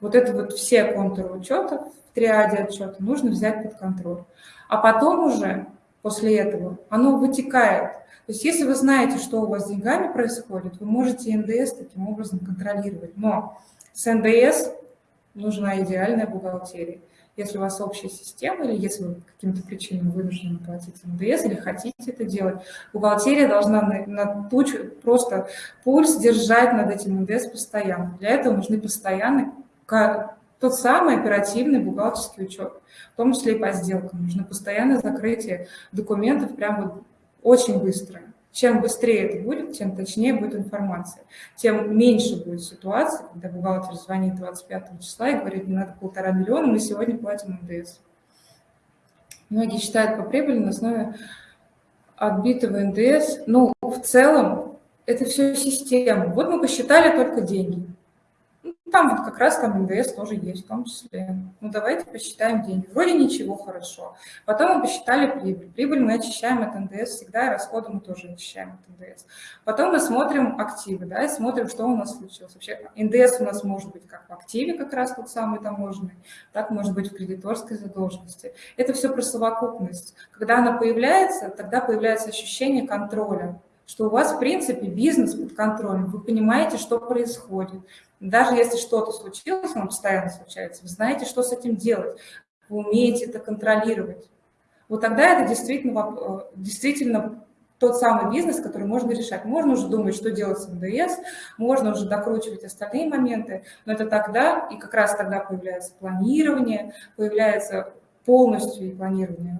вот это вот все контуры учета в триаде отчета нужно взять под контроль. А потом уже после этого оно вытекает. То есть если вы знаете, что у вас с деньгами происходит, вы можете НДС таким образом контролировать. Но с НДС нужна идеальная бухгалтерия. Если у вас общая система, или если вы каким-то причинам вынуждены платить НДС, или хотите это делать, бухгалтерия должна на, на тучу, просто пульс держать над этим НДС постоянно. Для этого нужны постоянный, тот самый оперативный бухгалтерский учет, в том числе и по сделкам. Нужно постоянное закрытие документов прямо очень быстрое. Чем быстрее это будет, тем точнее будет информация, тем меньше будет ситуация, когда бухгалтер звонит 25 числа и говорит, надо полтора миллиона, мы сегодня платим НДС. Многие считают по прибыли на основе отбитого НДС. Ну, в целом, это все система. Вот мы посчитали только деньги. Там вот как раз там НДС тоже есть в том числе. Ну, давайте посчитаем деньги. Вроде ничего, хорошо. Потом мы посчитали прибыль. Прибыль мы очищаем от НДС всегда, и расходы мы тоже очищаем от НДС. Потом мы смотрим активы, да, и смотрим, что у нас случилось. Вообще НДС у нас может быть как в активе, как раз тот самый таможенный, так может быть в кредиторской задолженности. Это все про совокупность. Когда она появляется, тогда появляется ощущение контроля что у вас, в принципе, бизнес под контролем, вы понимаете, что происходит. Даже если что-то случилось, оно постоянно случается, вы знаете, что с этим делать, вы умеете это контролировать. Вот тогда это действительно, э, действительно тот самый бизнес, который можно решать. Можно уже думать, что делать с НДС, можно уже докручивать остальные моменты, но это тогда, и как раз тогда появляется планирование, появляется полностью планирование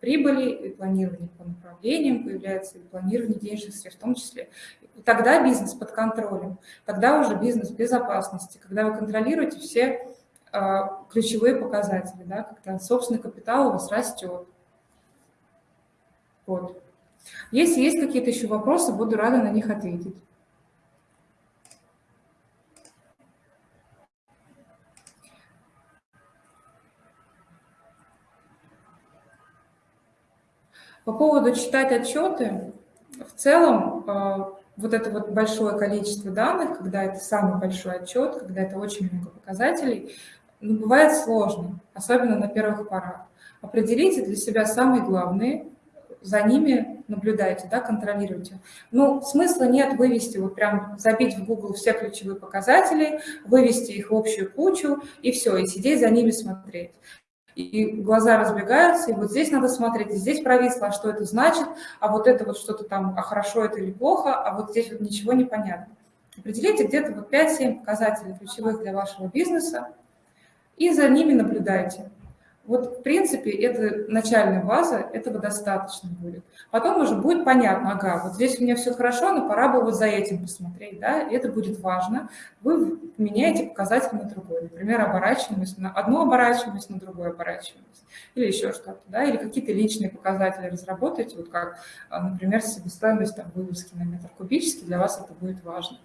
прибыли, и планирование по направлениям, появляется и планирование денежных средств в том числе. И тогда бизнес под контролем, тогда уже бизнес безопасности, когда вы контролируете все э, ключевые показатели, да, когда собственный капитал у вас растет. Вот. Если есть какие-то еще вопросы, буду рада на них ответить. По поводу читать отчеты, в целом э, вот это вот большое количество данных, когда это самый большой отчет, когда это очень много показателей, ну, бывает сложно, особенно на первых порах. Определите для себя самые главные, за ними наблюдайте, да, контролируйте. Ну, смысла нет вывести, вот прям забить в Google все ключевые показатели, вывести их в общую кучу и все, и сидеть за ними смотреть и глаза разбегаются, и вот здесь надо смотреть, и здесь провисло, а что это значит, а вот это вот что-то там, а хорошо это или плохо, а вот здесь вот ничего не понятно. Определите где-то вот 5-7 показателей ключевых для вашего бизнеса и за ними наблюдайте. Вот, в принципе, это начальная база, этого достаточно будет. Потом уже будет понятно, ага, вот здесь у меня все хорошо, но пора бы вот за этим посмотреть, да, и это будет важно. Вы меняете показатель на другой, например, оборачиваемость на одну оборачиваемость, на другую оборачиваемость, или еще что-то, да, или какие-то личные показатели разработаете, вот как, а, например, себестоимость там, вывозки на метр кубический, для вас это будет важно.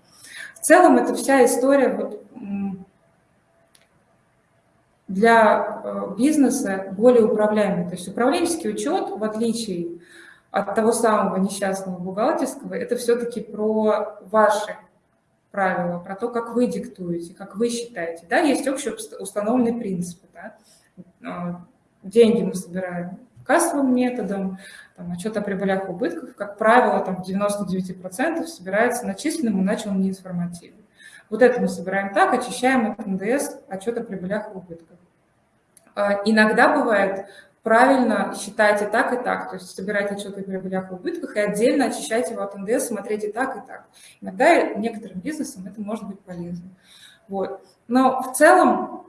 В целом, это вся история вот, для э, бизнеса более управляемый. То есть управленческий учет, в отличие от того самого несчастного бухгалтерского, это все-таки про ваши правила, про то, как вы диктуете, как вы считаете. Да, есть общие установленные принципы. Да? А, деньги мы собираем кассовым методом, там, отчет о прибылях и убытках, как правило, там, в 99% собирается начисленным, иначе он не информативный. Вот это мы собираем так, очищаем от НДС отчет о прибылях и убытках. А, иногда бывает правильно считать и так, и так, то есть собирать отчет о прибылях и убытках и отдельно очищать его от НДС, смотреть и так, и так. Иногда некоторым бизнесам это может быть полезно. Вот. Но в целом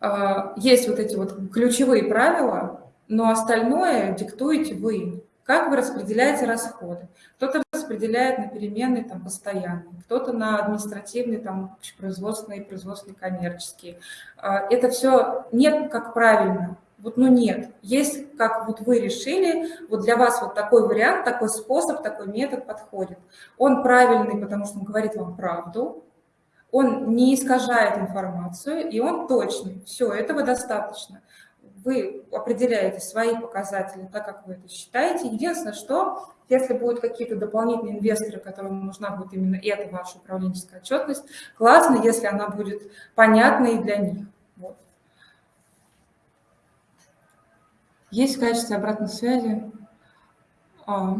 а, есть вот эти вот ключевые правила, но остальное диктуете вы. Как вы распределяете расходы? Кто-то распределяет на переменные там, постоянные, кто-то на административные, там, производственные, производственные, коммерческие. А, это все нет как правильно. Вот, ну нет. Есть, как вот вы решили, вот для вас вот такой вариант, такой способ, такой метод подходит. Он правильный, потому что он говорит вам правду, он не искажает информацию, и он точный. Все, этого достаточно вы определяете свои показатели так, как вы это считаете. Единственное, что если будут какие-то дополнительные инвесторы, которым нужна будет именно эта ваша управленческая отчетность, классно, если она будет понятной для них. Вот. Есть в качестве обратной связи. А,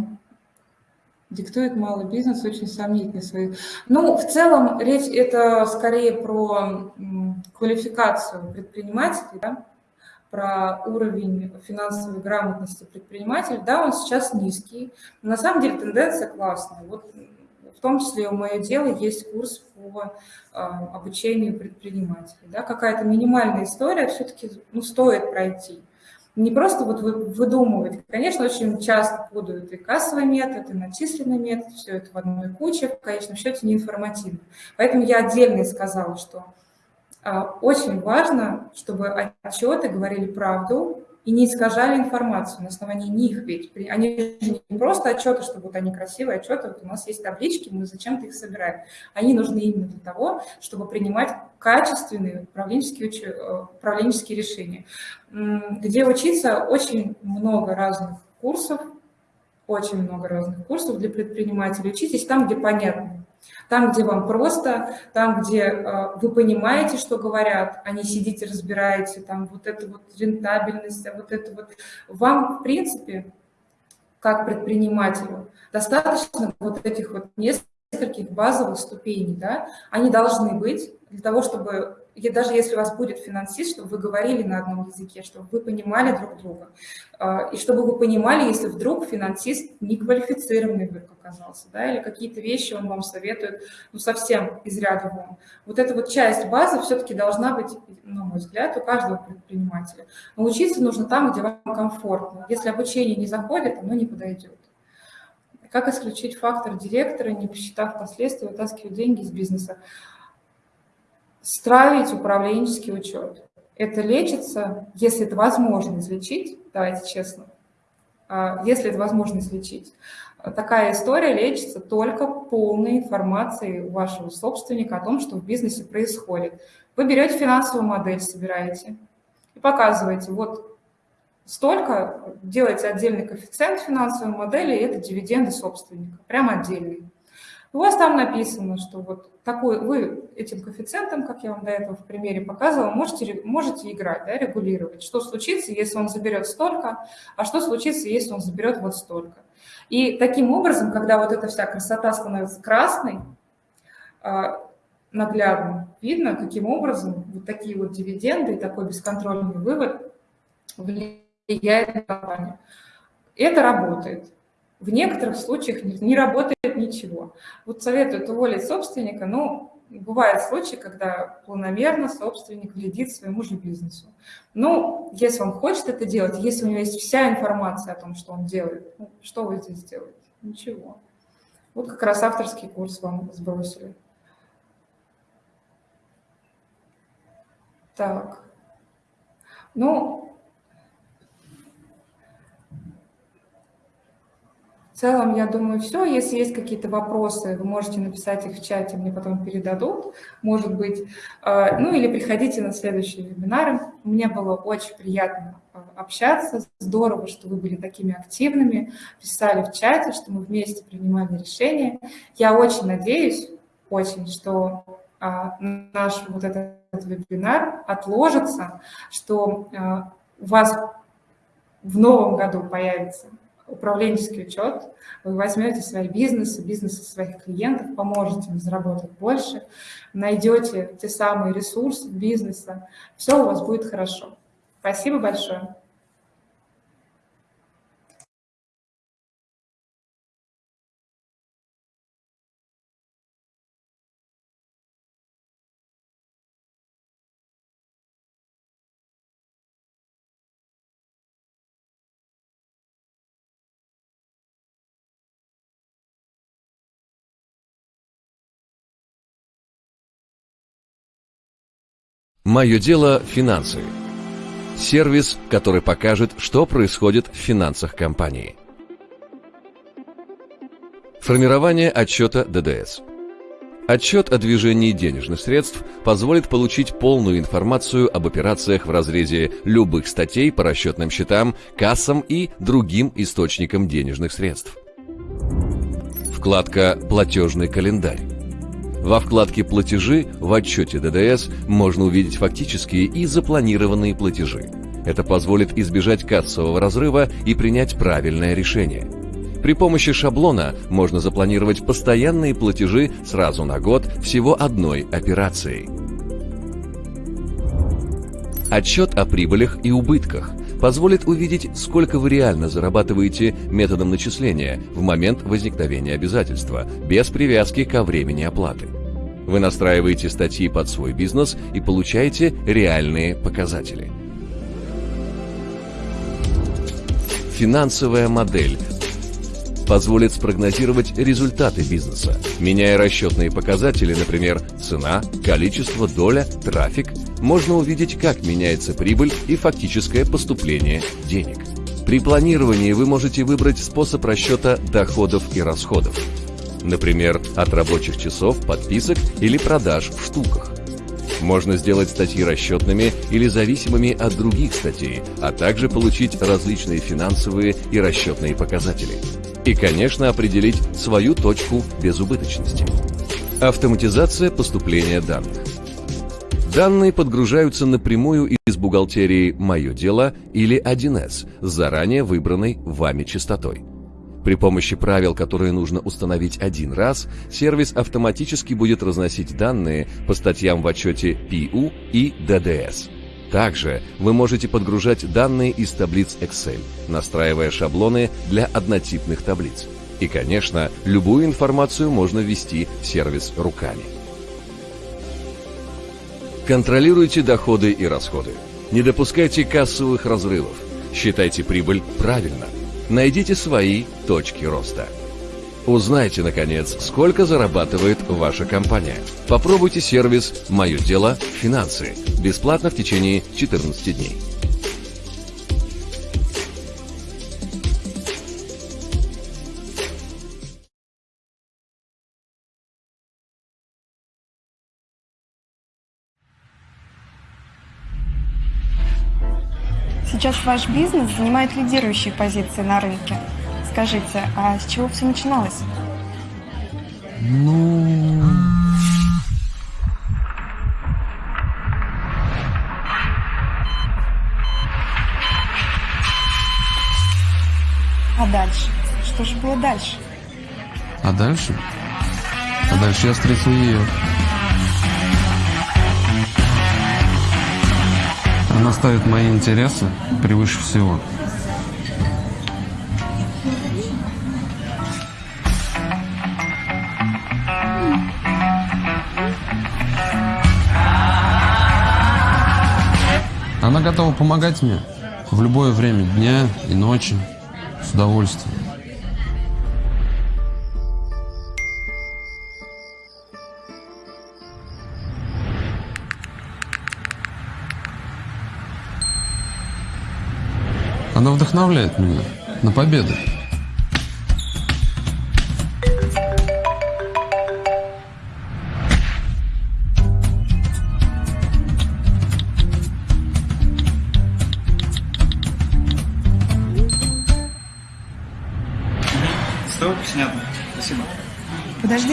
диктует малый бизнес, очень сомнительный свои. Ну, в целом, речь это скорее про квалификацию предпринимателей, да? Про уровень финансовой грамотности предпринимателя, да, он сейчас низкий, но на самом деле тенденция классная. Вот в том числе у мое дело есть курс по э, обучению предпринимателей. Да, какая-то минимальная история все-таки ну, стоит пройти. Не просто вот выдумывать. Конечно, очень часто путают и кассовый метод, и начисленный метод, все это в одной куче, в конечном счете неинформативно. Поэтому я отдельно сказала, что очень важно, чтобы отчеты говорили правду и не искажали информацию на основании них, ведь они не просто отчеты, чтобы вот они красивые отчеты, вот у нас есть таблички, мы зачем-то их собираем. Они нужны именно для того, чтобы принимать качественные управленческие, э, управленческие решения. Где учиться очень много разных курсов, очень много разных курсов для предпринимателей. Учитесь там, где понятно. Там, где вам просто, там, где э, вы понимаете, что говорят, а не сидите, разбираете, там вот это вот рентабельность, а вот это вот. Вам, в принципе, как предпринимателю, достаточно вот этих вот нескольких базовых ступеней, да, они должны быть для того, чтобы и даже если у вас будет финансист, чтобы вы говорили на одном языке, чтобы вы понимали друг друга. А, и чтобы вы понимали, если вдруг финансист неквалифицированный вдруг оказался, да, или какие-то вещи он вам советует, ну, совсем из ряда вон. Вот эта вот часть базы все-таки должна быть, на мой взгляд, у каждого предпринимателя. Но учиться нужно там, где вам комфортно. Если обучение не заходит, оно не подойдет. Как исключить фактор директора, не посчитав последствия, вытаскивать деньги из бизнеса? Строить управленческий учет. Это лечится, если это возможно излечить, давайте честно, а, если это возможно излечить. Такая история лечится только полной информацией у вашего собственника о том, что в бизнесе происходит. Вы берете финансовую модель, собираете и показываете, вот столько, делаете отдельный коэффициент финансовой модели, и это дивиденды собственника, прям отдельный. У вас там написано, что вот такой, вы этим коэффициентом, как я вам до этого в примере показывала, можете, можете играть, да, регулировать, что случится, если он заберет столько, а что случится, если он заберет вот столько. И таким образом, когда вот эта вся красота становится красной, а, наглядно видно, каким образом вот такие вот дивиденды и такой бесконтрольный вывод влияет на компанию. Это работает. В некоторых случаях не, работает ничего. Вот советуют уволить собственника, ну, Бывают случаи, когда планомерно собственник вредит своему же бизнесу. Ну, если он хочет это делать, если у него есть вся информация о том, что он делает, ну, что вы здесь делаете? Ничего. Вот как раз авторский курс вам сбросили. Так. Ну, целом, я думаю, все. Если есть какие-то вопросы, вы можете написать их в чате, мне потом передадут, может быть. А, ну или приходите на следующие вебинары. Мне было очень приятно а, общаться. Здорово, что вы были такими активными, писали в чате, что мы вместе принимали решения. Я очень надеюсь, очень, что а, наш вот этот вебинар отложится, что у вас в новом году появится управленческий учет, вы возьмете свои бизнесы, бизнесы своих клиентов, поможете им заработать больше, найдете те самые ресурсы бизнеса, все у вас будет хорошо. Спасибо большое. Мое дело – финансы. Сервис, который покажет, что происходит в финансах компании. Формирование отчета ДДС. Отчет о движении денежных средств позволит получить полную информацию об операциях в разрезе любых статей по расчетным счетам, кассам и другим источникам денежных средств. Вкладка «Платежный календарь». Во вкладке «Платежи» в отчете ДДС можно увидеть фактические и запланированные платежи. Это позволит избежать кассового разрыва и принять правильное решение. При помощи шаблона можно запланировать постоянные платежи сразу на год всего одной операцией. Отчет о прибылях и убытках позволит увидеть, сколько вы реально зарабатываете методом начисления в момент возникновения обязательства, без привязки ко времени оплаты. Вы настраиваете статьи под свой бизнес и получаете реальные показатели. Финансовая модель позволит спрогнозировать результаты бизнеса, меняя расчетные показатели, например, цена, количество, доля, трафик, можно увидеть, как меняется прибыль и фактическое поступление денег. При планировании вы можете выбрать способ расчета доходов и расходов. Например, от рабочих часов, подписок или продаж в штуках. Можно сделать статьи расчетными или зависимыми от других статей, а также получить различные финансовые и расчетные показатели. И, конечно, определить свою точку безубыточности. Автоматизация поступления данных. Данные подгружаются напрямую из бухгалтерии «Мое дело» или 1С с заранее выбранной вами частотой. При помощи правил, которые нужно установить один раз, сервис автоматически будет разносить данные по статьям в отчете PU и DDS. Также вы можете подгружать данные из таблиц Excel, настраивая шаблоны для однотипных таблиц. И, конечно, любую информацию можно ввести в сервис руками. Контролируйте доходы и расходы. Не допускайте кассовых разрывов. Считайте прибыль правильно. Найдите свои точки роста. Узнайте, наконец, сколько зарабатывает ваша компания. Попробуйте сервис «Мое дело. Финансы» бесплатно в течение 14 дней. Сейчас ваш бизнес занимает лидирующие позиции на рынке. Скажите, а с чего все начиналось? Ну... А дальше? Что же было дальше? А дальше? А дальше я встретил ее. Она ставит мои интересы превыше всего. Она готова помогать мне в любое время дня и ночи. С удовольствием. Она вдохновляет меня на победу.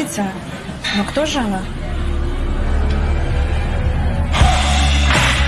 Подождите, но кто же она?